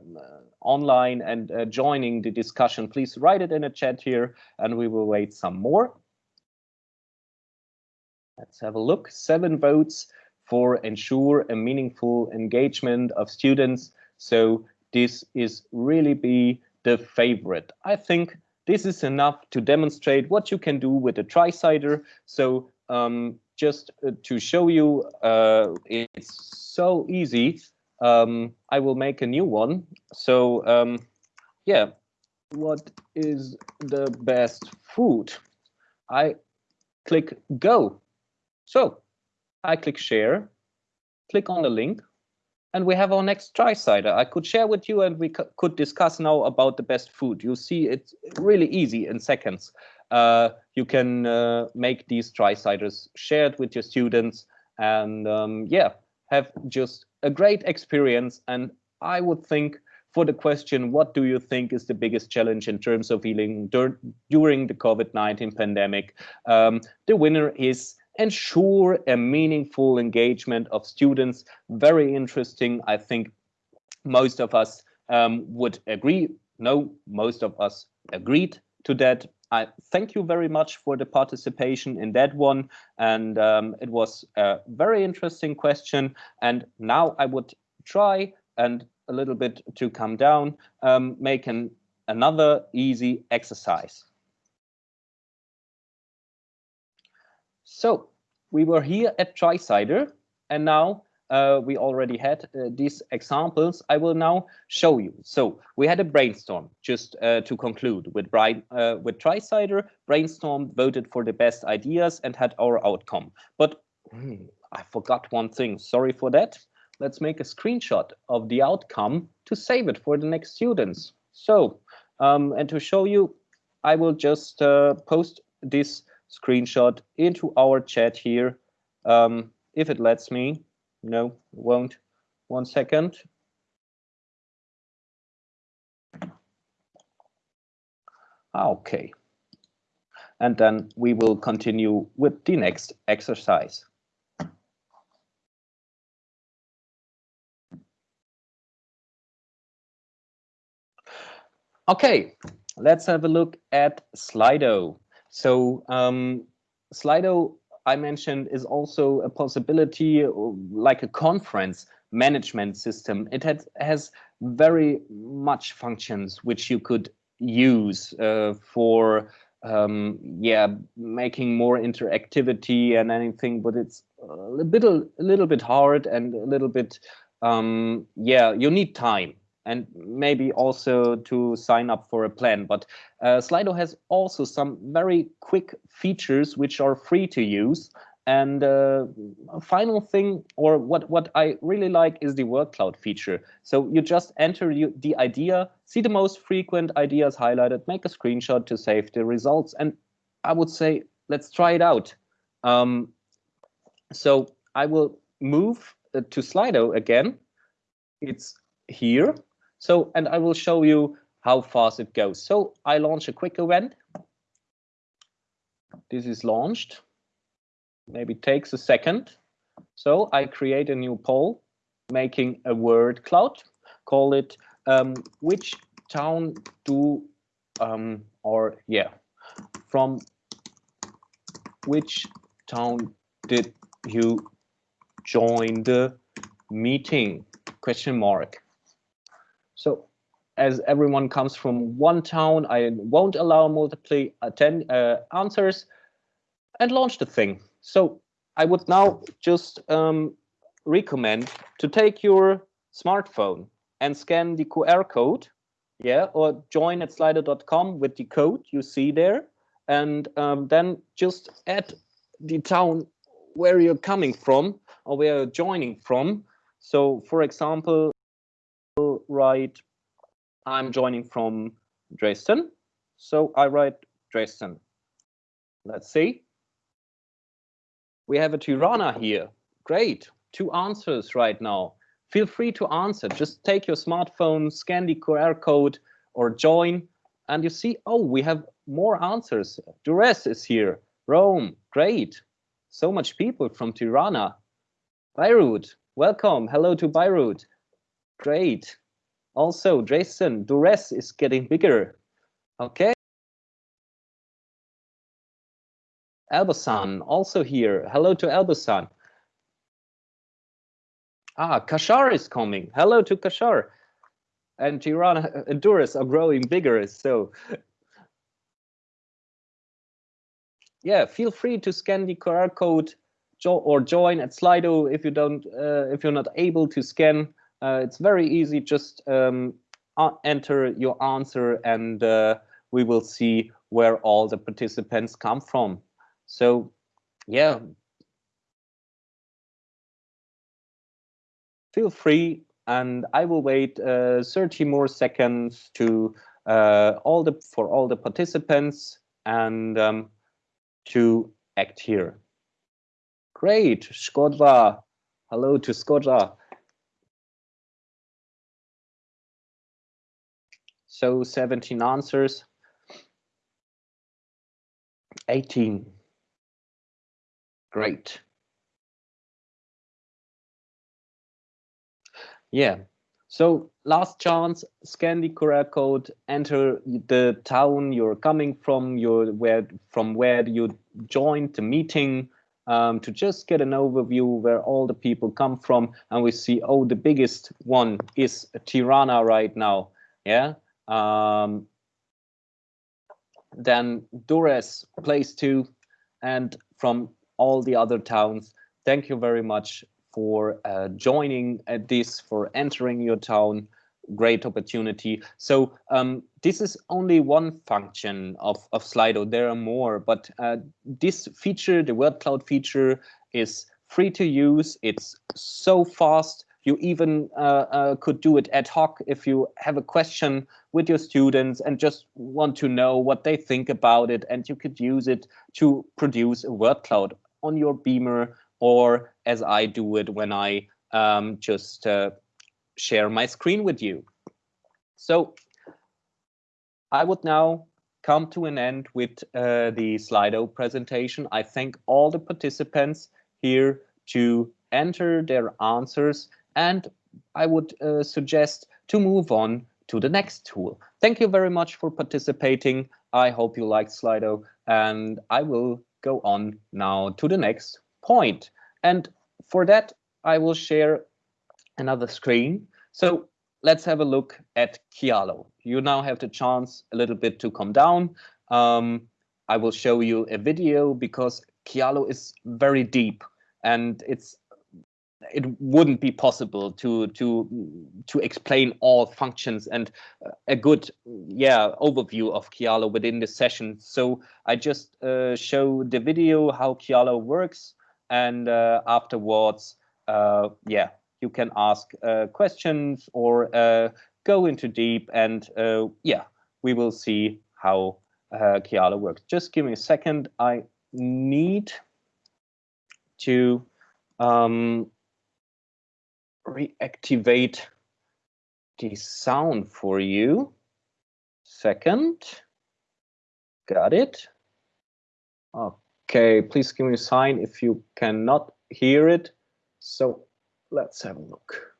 online and uh, joining the discussion, please write it in a chat here and we will wait some more. Let's have a look. Seven votes for ensure a meaningful engagement of students. So this is really be the favorite. I think this is enough to demonstrate what you can do with a TriCider. So um, just uh, to show you, uh, it's so easy. Um, I will make a new one. So um, yeah, what is the best food? I click go so I click share, click on the link, and we have our next TriCider. I could share with you and we could discuss now about the best food. You see it's really easy in seconds. Uh, you can uh, make these TriCiders shared with your students and um, yeah, have just a great experience. And I would think for the question, what do you think is the biggest challenge in terms of e-learning dur during the COVID-19 pandemic? Um, the winner is ensure a meaningful engagement of students. Very interesting. I think most of us um, would agree. No, most of us agreed to that. I thank you very much for the participation in that one. And um, it was a very interesting question. And now I would try and a little bit to come down, um, make an, another easy exercise. So we were here at TriCider, and now uh, we already had uh, these examples. I will now show you. So we had a brainstorm, just uh, to conclude, with, Brian, uh, with TriCider, brainstorm voted for the best ideas and had our outcome. But hmm, I forgot one thing, sorry for that. Let's make a screenshot of the outcome to save it for the next students. So, um, and to show you, I will just uh, post this screenshot into our chat here. Um, if it lets me, no, it won't. One second. Ah, okay. And then we will continue with the next exercise. Okay, let's have a look at Slido. So um, Slido, I mentioned, is also a possibility like a conference management system. It has, has very much functions which you could use uh, for um, yeah, making more interactivity and anything, but it's a little, a little bit hard and a little bit, um, yeah, you need time and maybe also to sign up for a plan. But uh, Slido has also some very quick features which are free to use. And uh, final thing, or what, what I really like is the word cloud feature. So you just enter you, the idea, see the most frequent ideas highlighted, make a screenshot to save the results. And I would say, let's try it out. Um, so I will move uh, to Slido again. It's here so, and I will show you how fast it goes. So I launch a quick event. This is launched. Maybe takes a second. So I create a new poll, making a word cloud, call it um, which town do, um, or yeah, from which town did you join the meeting? Question mark. So as everyone comes from one town, I won't allow multiple attend, uh, answers and launch the thing. So I would now just um, recommend to take your smartphone and scan the QR code, yeah, or join at slido.com with the code you see there, and um, then just add the town where you're coming from or where you're joining from. So, for example, write, I'm joining from Dresden, so I write Dresden. Let's see. We have a Tirana here. Great, two answers right now. Feel free to answer. Just take your smartphone, scan the QR code or join and you see, oh, we have more answers. Durrës is here. Rome, great. So much people from Tirana. Beirut, welcome. Hello to Beirut. Great. Also, Jason, Durrës is getting bigger. Okay. Elbasan, also here. Hello to Elbasan. Ah, Kashar is coming. Hello to Kashar. And Tirana and Durrës are growing bigger, so yeah, feel free to scan the QR code jo or join at Slido if you don't uh, if you're not able to scan. Uh, it's very easy. Just um, enter your answer, and uh, we will see where all the participants come from. So, yeah, feel free, and I will wait uh, 30 more seconds to uh, all the for all the participants and. Um, to act here. Great, Skodra. Hello to Skodra. So 17 answers. 18. Great. Yeah, so last chance, scan the QR code, enter the town you're coming from, your where from where you joined the meeting um, to just get an overview where all the people come from. And we see, oh, the biggest one is Tirana right now. Yeah. Um, then Durrës, place two, and from all the other towns. Thank you very much for uh, joining at this, for entering your town. Great opportunity. So um, this is only one function of, of Slido. There are more, but uh, this feature, the word cloud feature, is free to use. It's so fast. You even uh, uh, could do it ad hoc if you have a question with your students and just want to know what they think about it. And you could use it to produce a word cloud on your Beamer or as I do it when I um, just uh, share my screen with you. So I would now come to an end with uh, the Slido presentation. I thank all the participants here to enter their answers and I would uh, suggest to move on to the next tool. Thank you very much for participating. I hope you liked Slido and I will go on now to the next point. And for that, I will share another screen. So let's have a look at Kialo. You now have the chance a little bit to come down. Um, I will show you a video because Kialo is very deep and it's it wouldn't be possible to to to explain all functions and a good yeah overview of Kialo within the session. So I just uh, show the video how Kialo works and uh, afterwards, uh, yeah, you can ask uh, questions or go into deep and yeah, we will see how uh, Kialo works. Just give me a second. I need to um, reactivate the sound for you. Second. Got it. Okay. Please give me a sign if you cannot hear it. So let's have a look.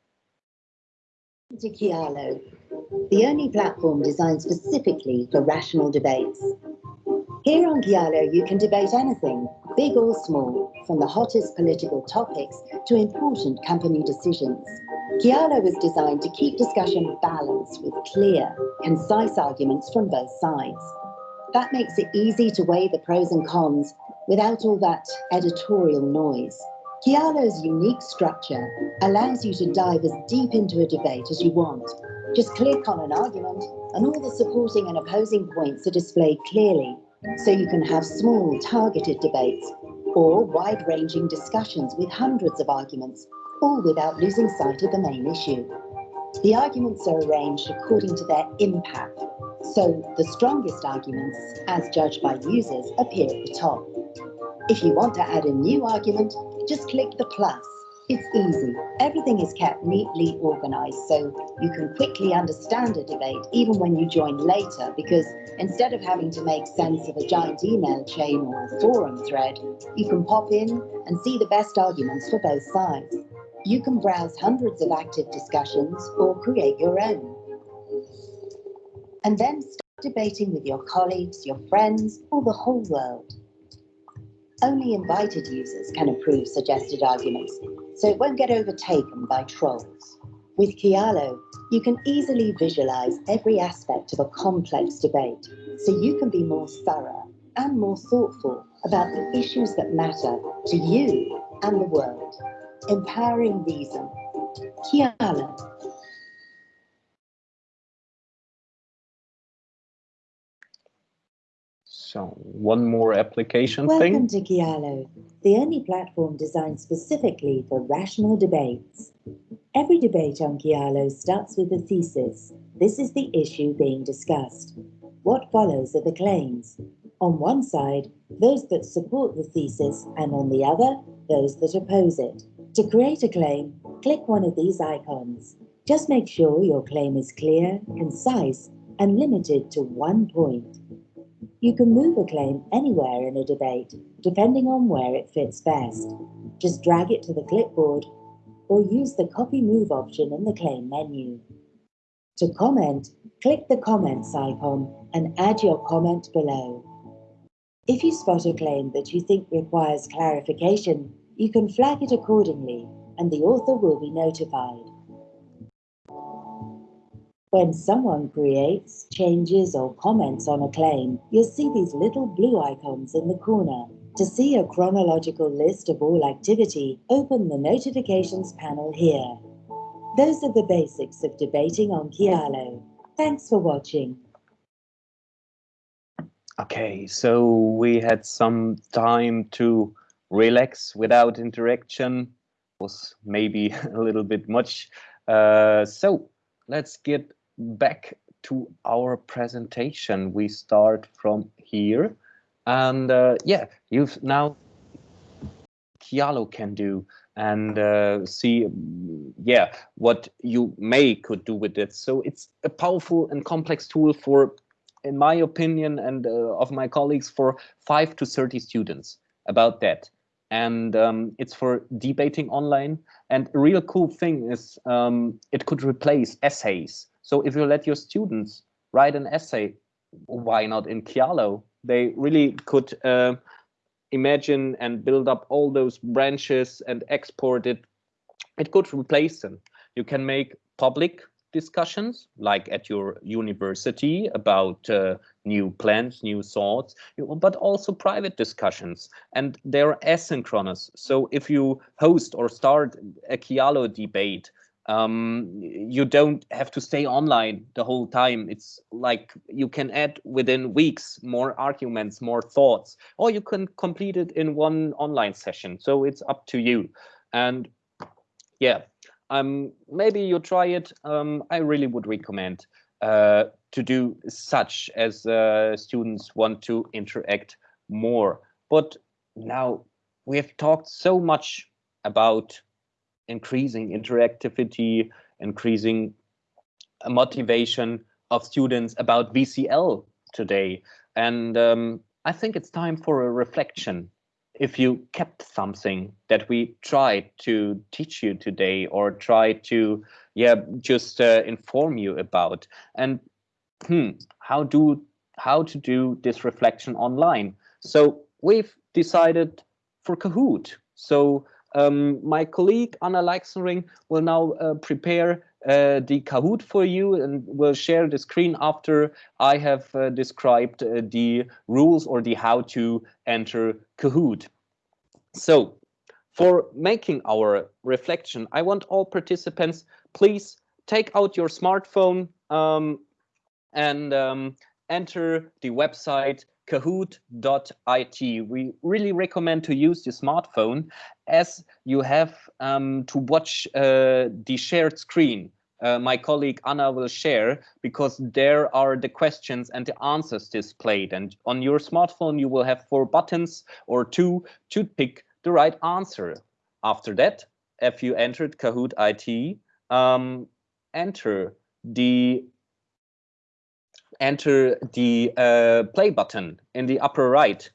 The only platform designed specifically for rational debates. Here on Kialo, you can debate anything, big or small, from the hottest political topics to important company decisions. Kialo was designed to keep discussion balanced with clear, concise arguments from both sides. That makes it easy to weigh the pros and cons without all that editorial noise. Kialo's unique structure allows you to dive as deep into a debate as you want. Just click on an argument and all the supporting and opposing points are displayed clearly, so you can have small targeted debates or wide-ranging discussions with hundreds of arguments, all without losing sight of the main issue. The arguments are arranged according to their impact, so the strongest arguments, as judged by users, appear at the top. If you want to add a new argument, just click the plus. It's easy. Everything is kept neatly organized so you can quickly understand a debate even when you join later because instead of having to make sense of a giant email chain or a forum thread, you can pop in and see the best arguments for both sides. You can browse hundreds of active discussions or create your own. And then start debating with your colleagues, your friends, or the whole world. Only invited users can approve suggested arguments, so it won't get overtaken by trolls. With Kialo, you can easily visualize every aspect of a complex debate, so you can be more thorough and more thoughtful about the issues that matter to you and the world. Empowering reason. Kialo. So one more application Welcome thing. to Kialo, the only platform designed specifically for rational debates. Every debate on Kialo starts with a thesis. This is the issue being discussed. What follows are the claims. On one side, those that support the thesis, and on the other, those that oppose it. To create a claim, click one of these icons. Just make sure your claim is clear, concise, and limited to one point. You can move a claim anywhere in a debate, depending on where it fits best. Just drag it to the clipboard or use the copy move option in the claim menu. To comment, click the comments icon and add your comment below. If you spot a claim that you think requires clarification, you can flag it accordingly and the author will be notified. When someone creates, changes or comments on a claim, you'll see these little blue icons in the corner. To see a chronological list of all activity, open the notifications panel here. Those are the basics of debating on Kialo. Thanks for watching. Okay, so we had some time to relax without interaction. Was maybe a little bit much. Uh, so let's get back to our presentation. We start from here. And uh, yeah, you've now Kialo can do and uh, see, yeah, what you may could do with it. So it's a powerful and complex tool for, in my opinion, and uh, of my colleagues, for five to 30 students about that. And um, it's for debating online. And a real cool thing is um, it could replace essays. So if you let your students write an essay, why not in Kialo? They really could uh, imagine and build up all those branches and export it. It could replace them. You can make public discussions like at your university about uh, new plans, new thoughts, but also private discussions. And they're asynchronous. So if you host or start a Kialo debate, um, you don't have to stay online the whole time. It's like you can add within weeks more arguments, more thoughts, or you can complete it in one online session. So it's up to you. And yeah, um, maybe you try it. Um, I really would recommend uh, to do such as uh, students want to interact more. But now we have talked so much about increasing interactivity, increasing motivation of students about VCL today. And um, I think it's time for a reflection. If you kept something that we tried to teach you today or try to, yeah, just uh, inform you about, and hmm, how do how to do this reflection online. So we've decided for Kahoot. So um, my colleague Anna Leixenring will now uh, prepare uh, the Kahoot for you and will share the screen after I have uh, described uh, the rules or the how to enter Kahoot. So for making our reflection, I want all participants, please take out your smartphone um, and um, enter the website kahoot.it. We really recommend to use your smartphone as you have um, to watch uh, the shared screen. Uh, my colleague Anna will share because there are the questions and the answers displayed. And on your smartphone, you will have four buttons or two to pick the right answer. After that, if you entered Kahoot IT, um, enter the enter the uh, play button in the upper right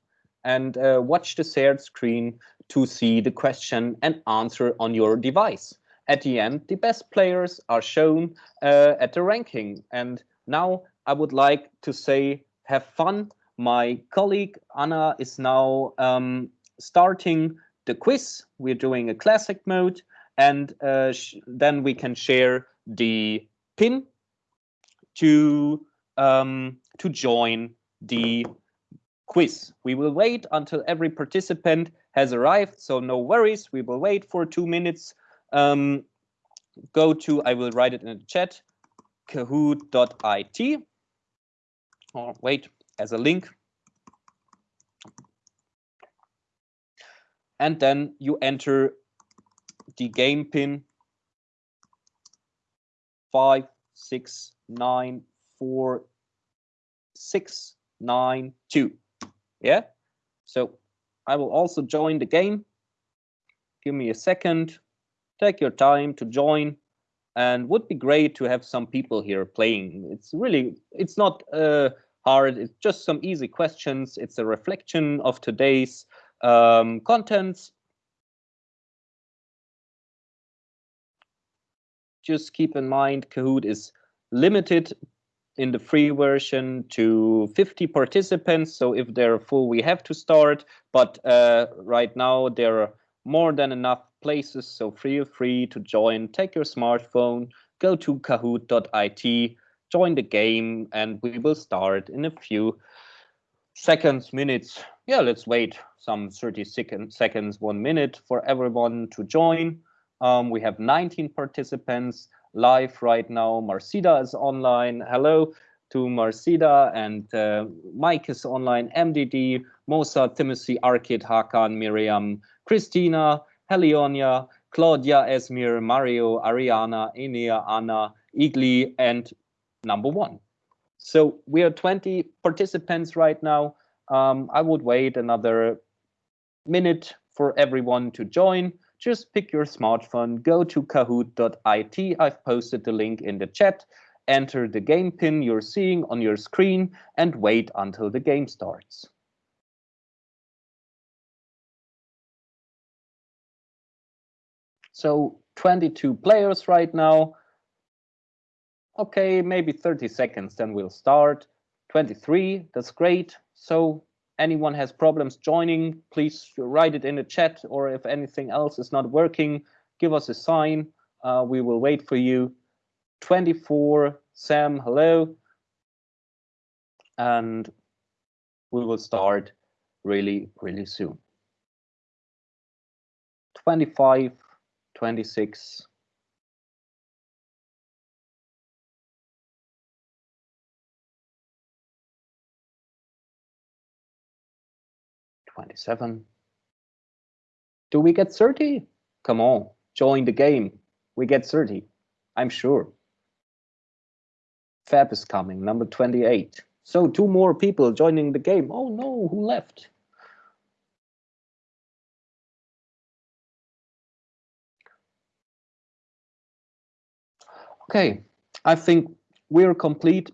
and uh, watch the shared screen to see the question and answer on your device. At the end, the best players are shown uh, at the ranking. And now I would like to say, have fun. My colleague Anna is now um, starting the quiz. We're doing a classic mode and uh, then we can share the pin to um, to join the quiz. We will wait until every participant has arrived, so no worries. We will wait for two minutes. Um, go to, I will write it in the chat, kahoot.it. Or wait, as a link. And then you enter the game pin five, six, nine, four, six, nine, two. Yeah. So I will also join the game. Give me a second. Take your time to join and would be great to have some people here playing. It's really, it's not uh, hard. It's just some easy questions. It's a reflection of today's um, contents. Just keep in mind Kahoot is limited in the free version to 50 participants. So if they're full, we have to start. But uh, right now there are more than enough places. So feel free to join. Take your smartphone, go to kahoot.it, join the game, and we will start in a few seconds, minutes. Yeah, let's wait some 30 second, seconds, one minute for everyone to join. Um, we have 19 participants live right now. Marcida is online. Hello to Marcida and uh, Mike is online. MDD, Mosa, Timothy, Arkid, Hakan, Miriam, Christina, Helionia, Claudia, Esmir, Mario, Ariana, Enia, Anna, Igli, and number one. So we are 20 participants right now. Um, I would wait another minute for everyone to join just pick your smartphone, go to kahoot.it. I've posted the link in the chat. Enter the game pin you're seeing on your screen and wait until the game starts. So 22 players right now. Okay, maybe 30 seconds, then we'll start. 23, that's great. So anyone has problems joining, please write it in the chat, or if anything else is not working, give us a sign. Uh, we will wait for you. 24, Sam, hello. And we will start really, really soon. 25, 26, 27. Do we get 30? Come on, join the game. We get 30, I'm sure. Fab is coming, number 28. So two more people joining the game. Oh no, who left? Okay, I think we're complete.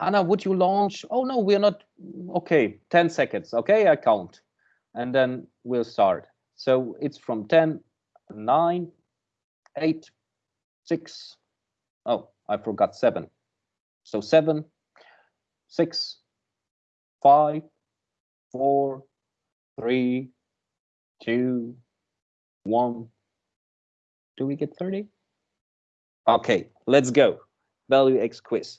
Anna, would you launch? Oh no, we're not. Okay, 10 seconds. Okay, I count. And then we'll start. So it's from 10, 9, 8, 6. Oh, I forgot 7. So 7, 6, 5, 4, 3, 2, 1. Do we get 30? Okay, let's go. Value X quiz.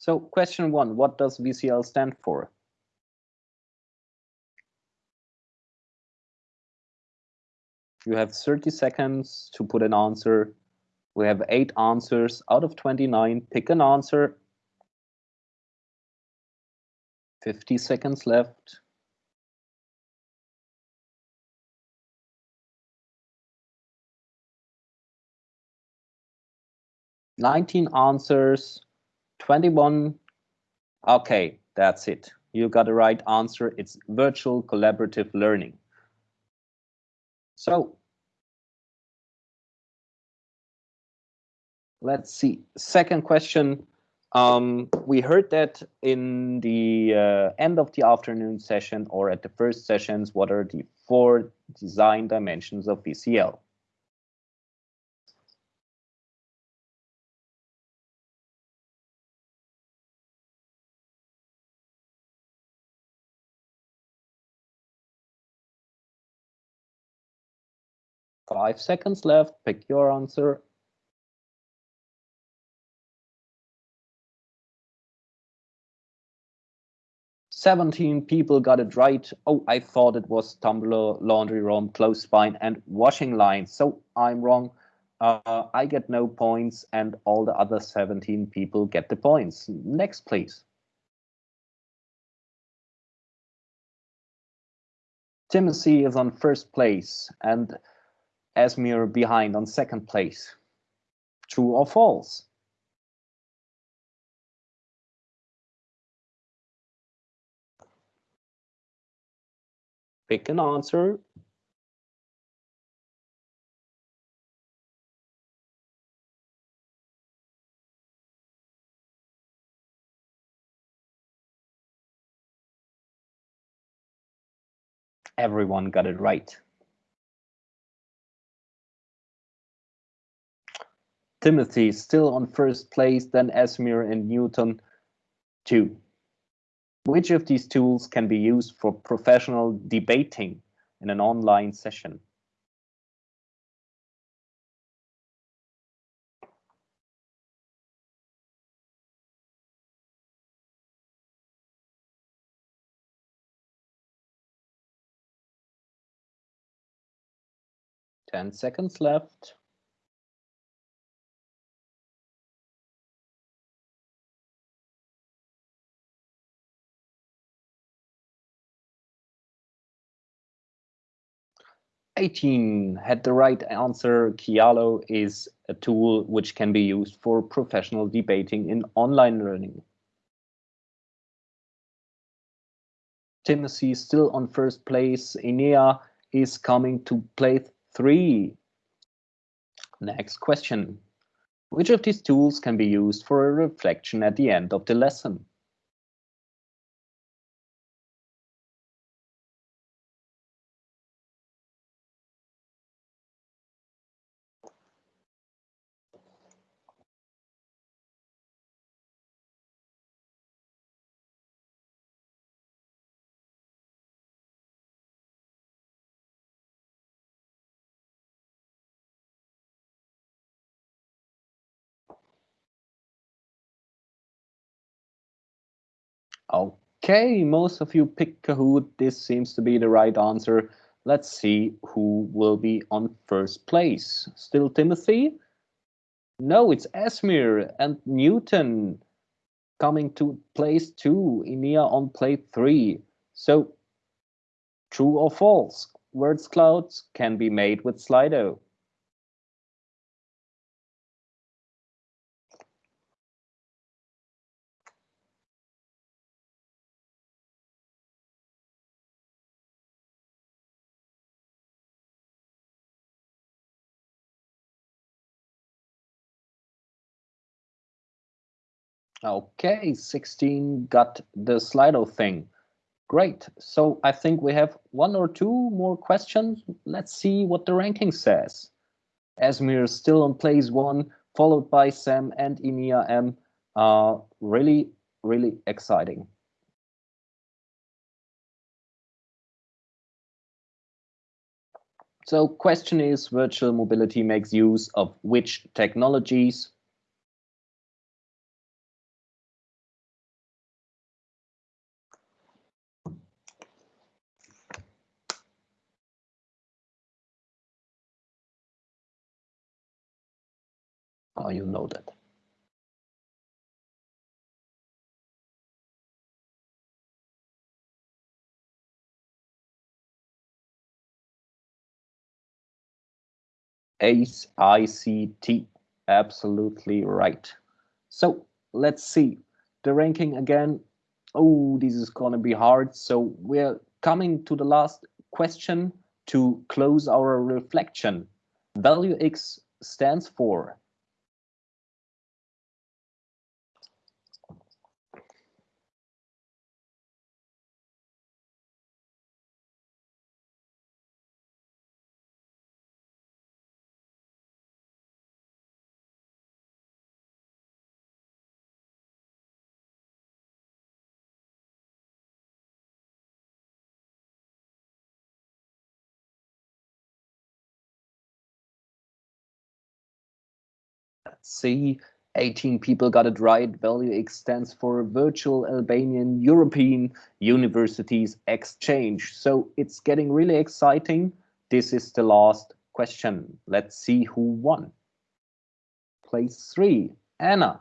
So question one, what does VCL stand for? You have 30 seconds to put an answer. We have eight answers out of 29. Pick an answer. 50 seconds left. Nineteen answers, 21. Okay, that's it. You got the right answer. It's virtual collaborative learning. So let's see. Second question. Um, we heard that in the uh, end of the afternoon session or at the first sessions, what are the four design dimensions of VCL? Five seconds left. Pick your answer. Seventeen people got it right. Oh, I thought it was tumbler, laundry room, clothes spine, and washing line. So I'm wrong. Uh, I get no points, and all the other 17 people get the points. Next, please. Timothy is on first place, and Esmir behind on second place. True or false? Pick an answer. Everyone got it right. Timothy still on first place, then Esmir and Newton two. Which of these tools can be used for professional debating in an online session? Ten seconds left. Eighteen had the right answer. Kialo is a tool which can be used for professional debating in online learning. Timothy is still on first place. Enea is coming to place three. Next question. Which of these tools can be used for a reflection at the end of the lesson? Okay, most of you pick Kahoot. This seems to be the right answer. Let's see who will be on first place. Still Timothy? No, it's Esmir and Newton coming to place two, Enea on place three. So true or false? Words clouds can be made with Slido. Okay, 16 got the Slido thing. Great. So I think we have one or two more questions. Let's see what the ranking says. Esmir still on place one, followed by Sam and Enea M. Uh, really, really exciting. So question is, virtual mobility makes use of which technologies? Oh, you know that. ACE ICT, absolutely right. So let's see the ranking again. Oh, this is gonna be hard. So we're coming to the last question to close our reflection. Value X stands for see 18 people got it right. Value X stands for Virtual Albanian European Universities Exchange. So it's getting really exciting. This is the last question. Let's see who won. Place three, Anna.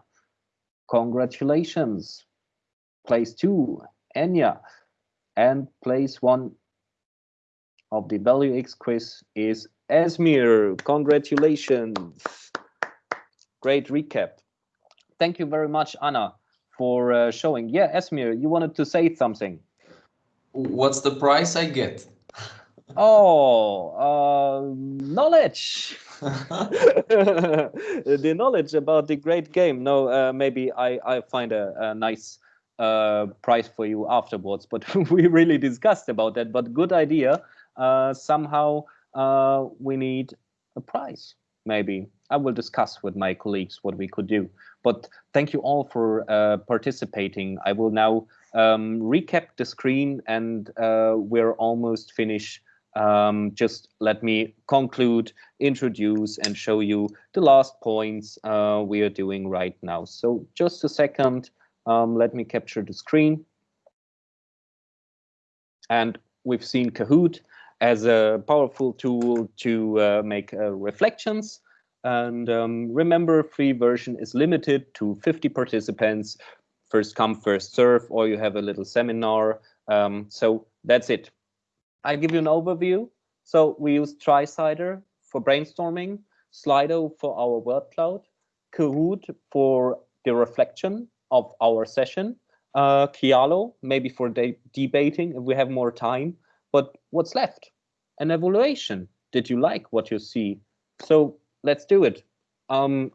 Congratulations. Place two, Enya. And place one of the Value X quiz is Esmir. Congratulations great recap. Thank you very much, Anna, for uh, showing. Yeah, Esmir, you wanted to say something. What's the price I get? oh, uh, knowledge. the knowledge about the great game. No, uh, maybe I, I find a, a nice uh, price for you afterwards, but we really discussed about that. But good idea. Uh, somehow uh, we need a price, maybe I will discuss with my colleagues what we could do. But thank you all for uh, participating. I will now um, recap the screen and uh, we're almost finished. Um, just let me conclude, introduce and show you the last points uh, we are doing right now. So just a second, um, let me capture the screen. And we've seen Kahoot as a powerful tool to uh, make uh, reflections and um, remember, free version is limited to 50 participants, first come, first serve, or you have a little seminar. Um, so that's it. I'll give you an overview. So we use TriCider for brainstorming, Slido for our word cloud, Kahoot for the reflection of our session, uh, Kialo maybe for de debating if we have more time. But what's left? An evaluation. Did you like what you see? So let's do it. Um,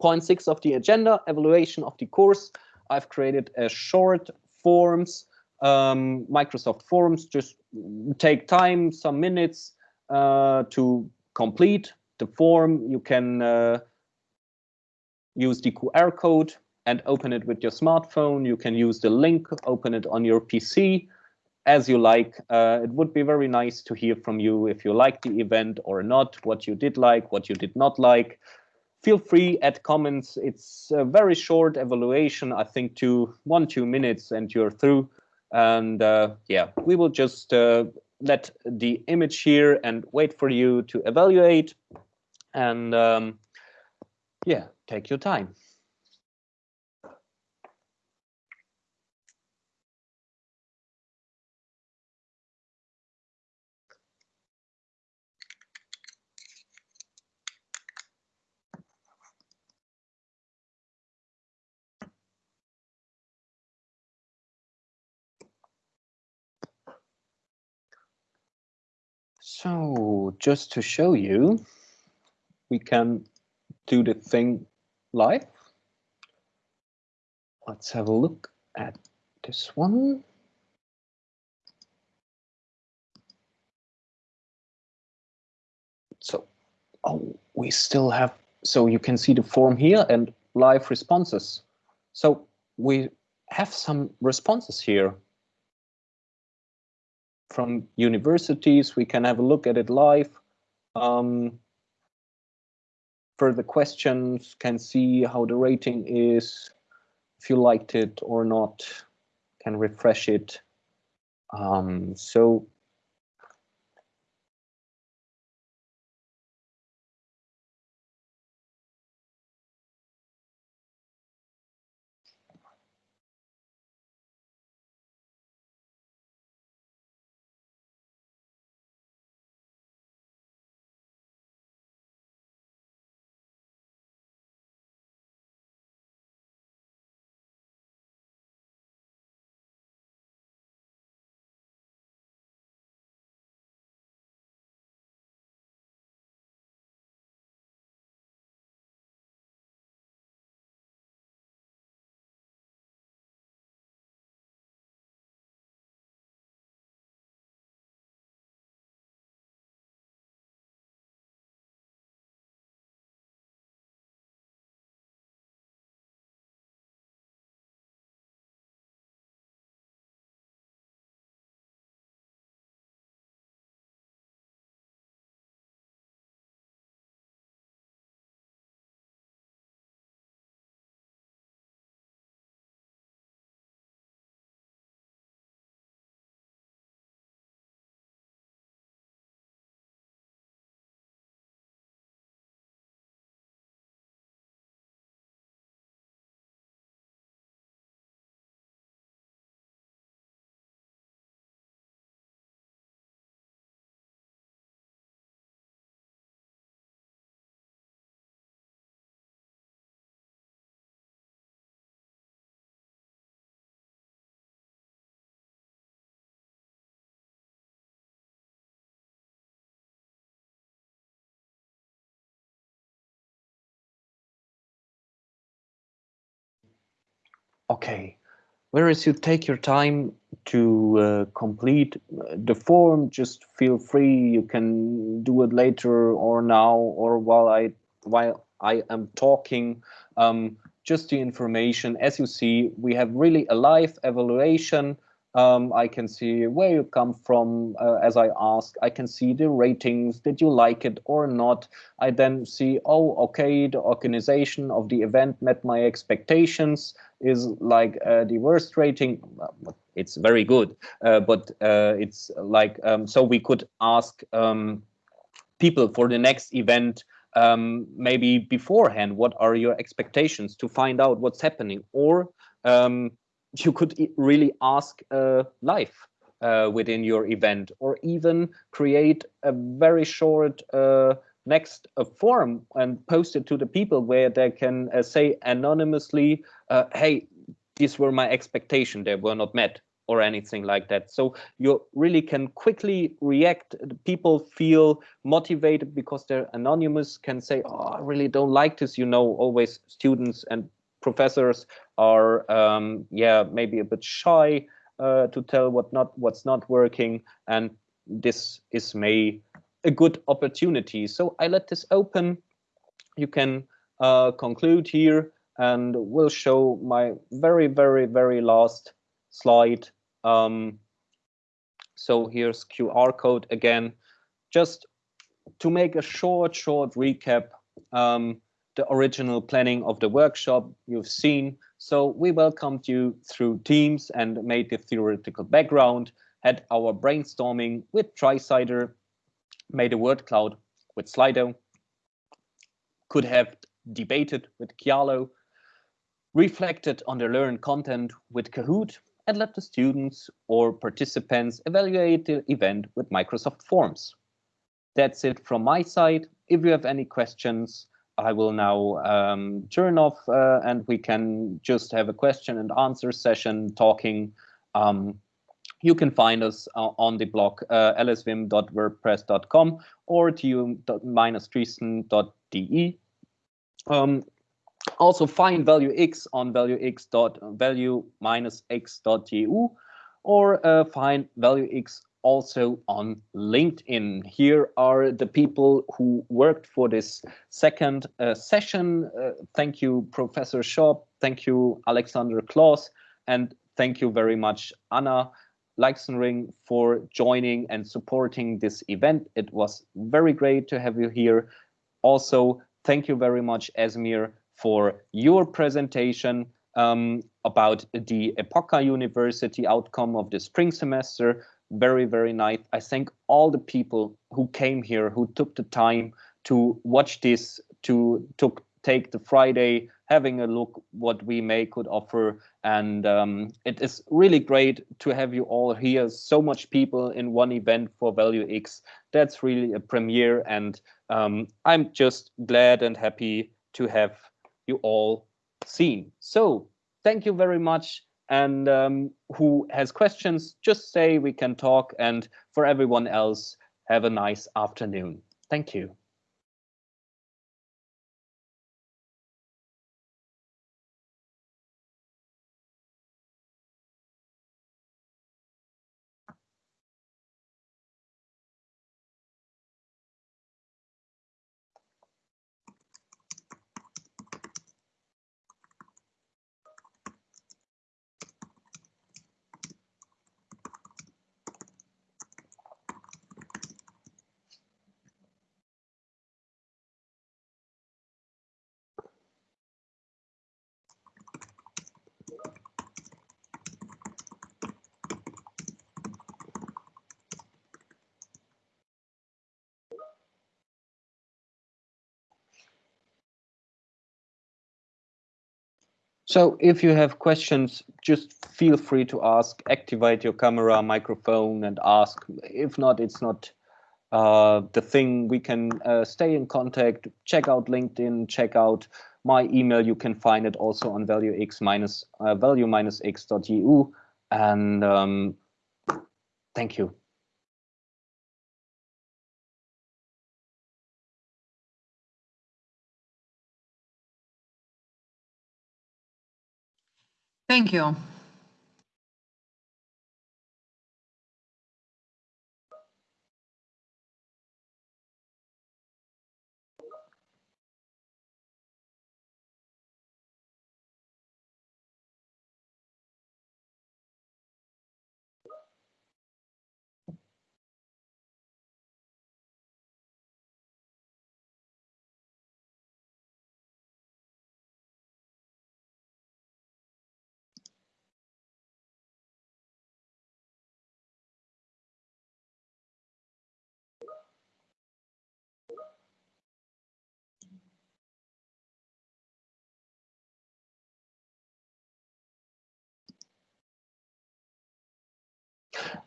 point six of the agenda, evaluation of the course. I've created a short forms, um, Microsoft Forms, just take time, some minutes uh, to complete the form. You can uh, use the QR code and open it with your smartphone. You can use the link, open it on your PC as you like. Uh, it would be very nice to hear from you if you liked the event or not, what you did like, what you did not like. Feel free add comments. It's a very short evaluation, I think two, one, two minutes and you're through. And uh, yeah, we will just uh, let the image here and wait for you to evaluate. And um, yeah, take your time. So just to show you, we can do the thing live. Let's have a look at this one. So, oh, we still have, so you can see the form here and live responses. So we have some responses here from universities. We can have a look at it live. um, further questions, can see how the rating is, if you liked it or not, can refresh it. Um, so Okay, whereas you take your time to uh, complete uh, the form, just feel free. You can do it later or now or while I while I am talking. Um, just the information. As you see, we have really a live evaluation. Um, I can see where you come from uh, as I ask. I can see the ratings. Did you like it or not? I then see, oh, okay, the organization of the event met my expectations is like uh, the worst rating. It's very good, uh, but uh, it's like, um, so we could ask um, people for the next event um, maybe beforehand, what are your expectations to find out what's happening? Or um, you could really ask live uh, within your event or even create a very short uh, next uh, form and post it to the people where they can uh, say anonymously, uh, hey, these were my expectation, they were not met or anything like that. So you really can quickly react. People feel motivated because they're anonymous, can say, oh, I really don't like this. You know, always students and professors are, um, yeah, maybe a bit shy uh, to tell what not what's not working. And this is may a good opportunity. So I let this open. You can uh, conclude here and we'll show my very, very, very last slide. Um, so here's QR code again, just to make a short, short recap, um, the original planning of the workshop you've seen. So we welcomed you through Teams and made the theoretical background, had our brainstorming with TriCider, made a word cloud with Slido, could have debated with Kialo, reflected on the learned content with Kahoot, and let the students or participants evaluate the event with Microsoft Forms. That's it from my side. If you have any questions, I will now um, turn off uh, and we can just have a question and answer session talking. Um, you can find us uh, on the blog uh, lsvim.wordpress.com or tu-dresden.de. Um, also find value x on value x dot value minus x dot eu or uh, find value x also on LinkedIn. Here are the people who worked for this second uh, session. Uh, thank you, Professor Schoop. Thank you, Alexander Clauss. And thank you very much, Anna. Leixenring for joining and supporting this event. It was very great to have you here. Also, thank you very much, Esmir, for your presentation um, about the Epoka University outcome of the spring semester. Very, very nice. I thank all the people who came here, who took the time to watch this, to took take the Friday, having a look what we may could offer. And um, it is really great to have you all here. So much people in one event for Value X. That's really a premiere. And um, I'm just glad and happy to have you all seen. So thank you very much. And um, who has questions, just say we can talk. And for everyone else, have a nice afternoon. Thank you. So if you have questions, just feel free to ask, activate your camera, microphone and ask. If not, it's not uh, the thing. We can uh, stay in contact, check out LinkedIn, check out my email. You can find it also on valuex minus uh, value minus x.eu. And um, thank you.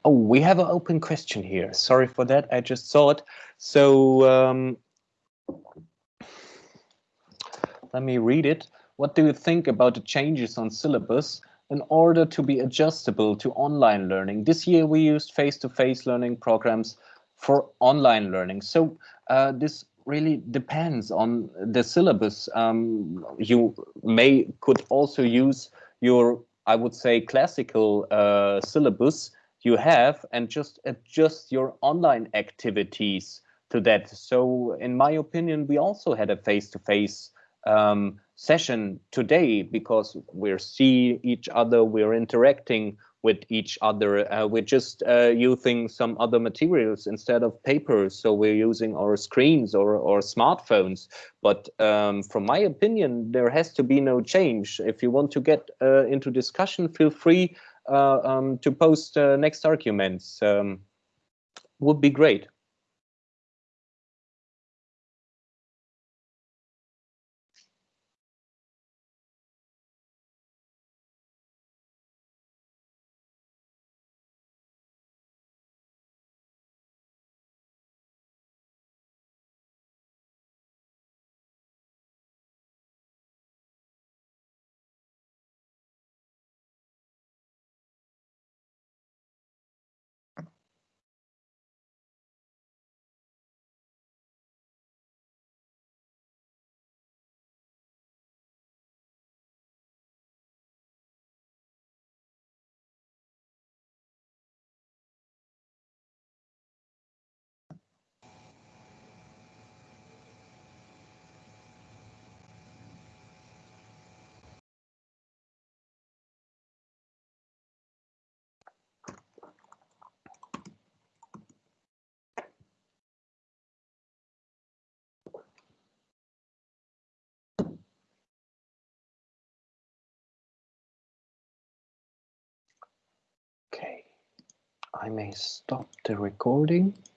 Oh, we have an open question here. Sorry for that. I just saw it. So um, let me read it. What do you think about the changes on syllabus in order to be adjustable to online learning? This year we used face-to-face -face learning programs for online learning. So uh, this really depends on the syllabus. Um, you may could also use your, I would say, classical uh, syllabus you have and just adjust your online activities to that. So in my opinion, we also had a face-to-face um, session today because we're seeing each other, we're interacting with each other. Uh, we're just uh, using some other materials instead of paper. So we're using our screens or, or smartphones. But um, from my opinion, there has to be no change. If you want to get uh, into discussion, feel free um, to post uh, next arguments um, would be great. I may stop the recording.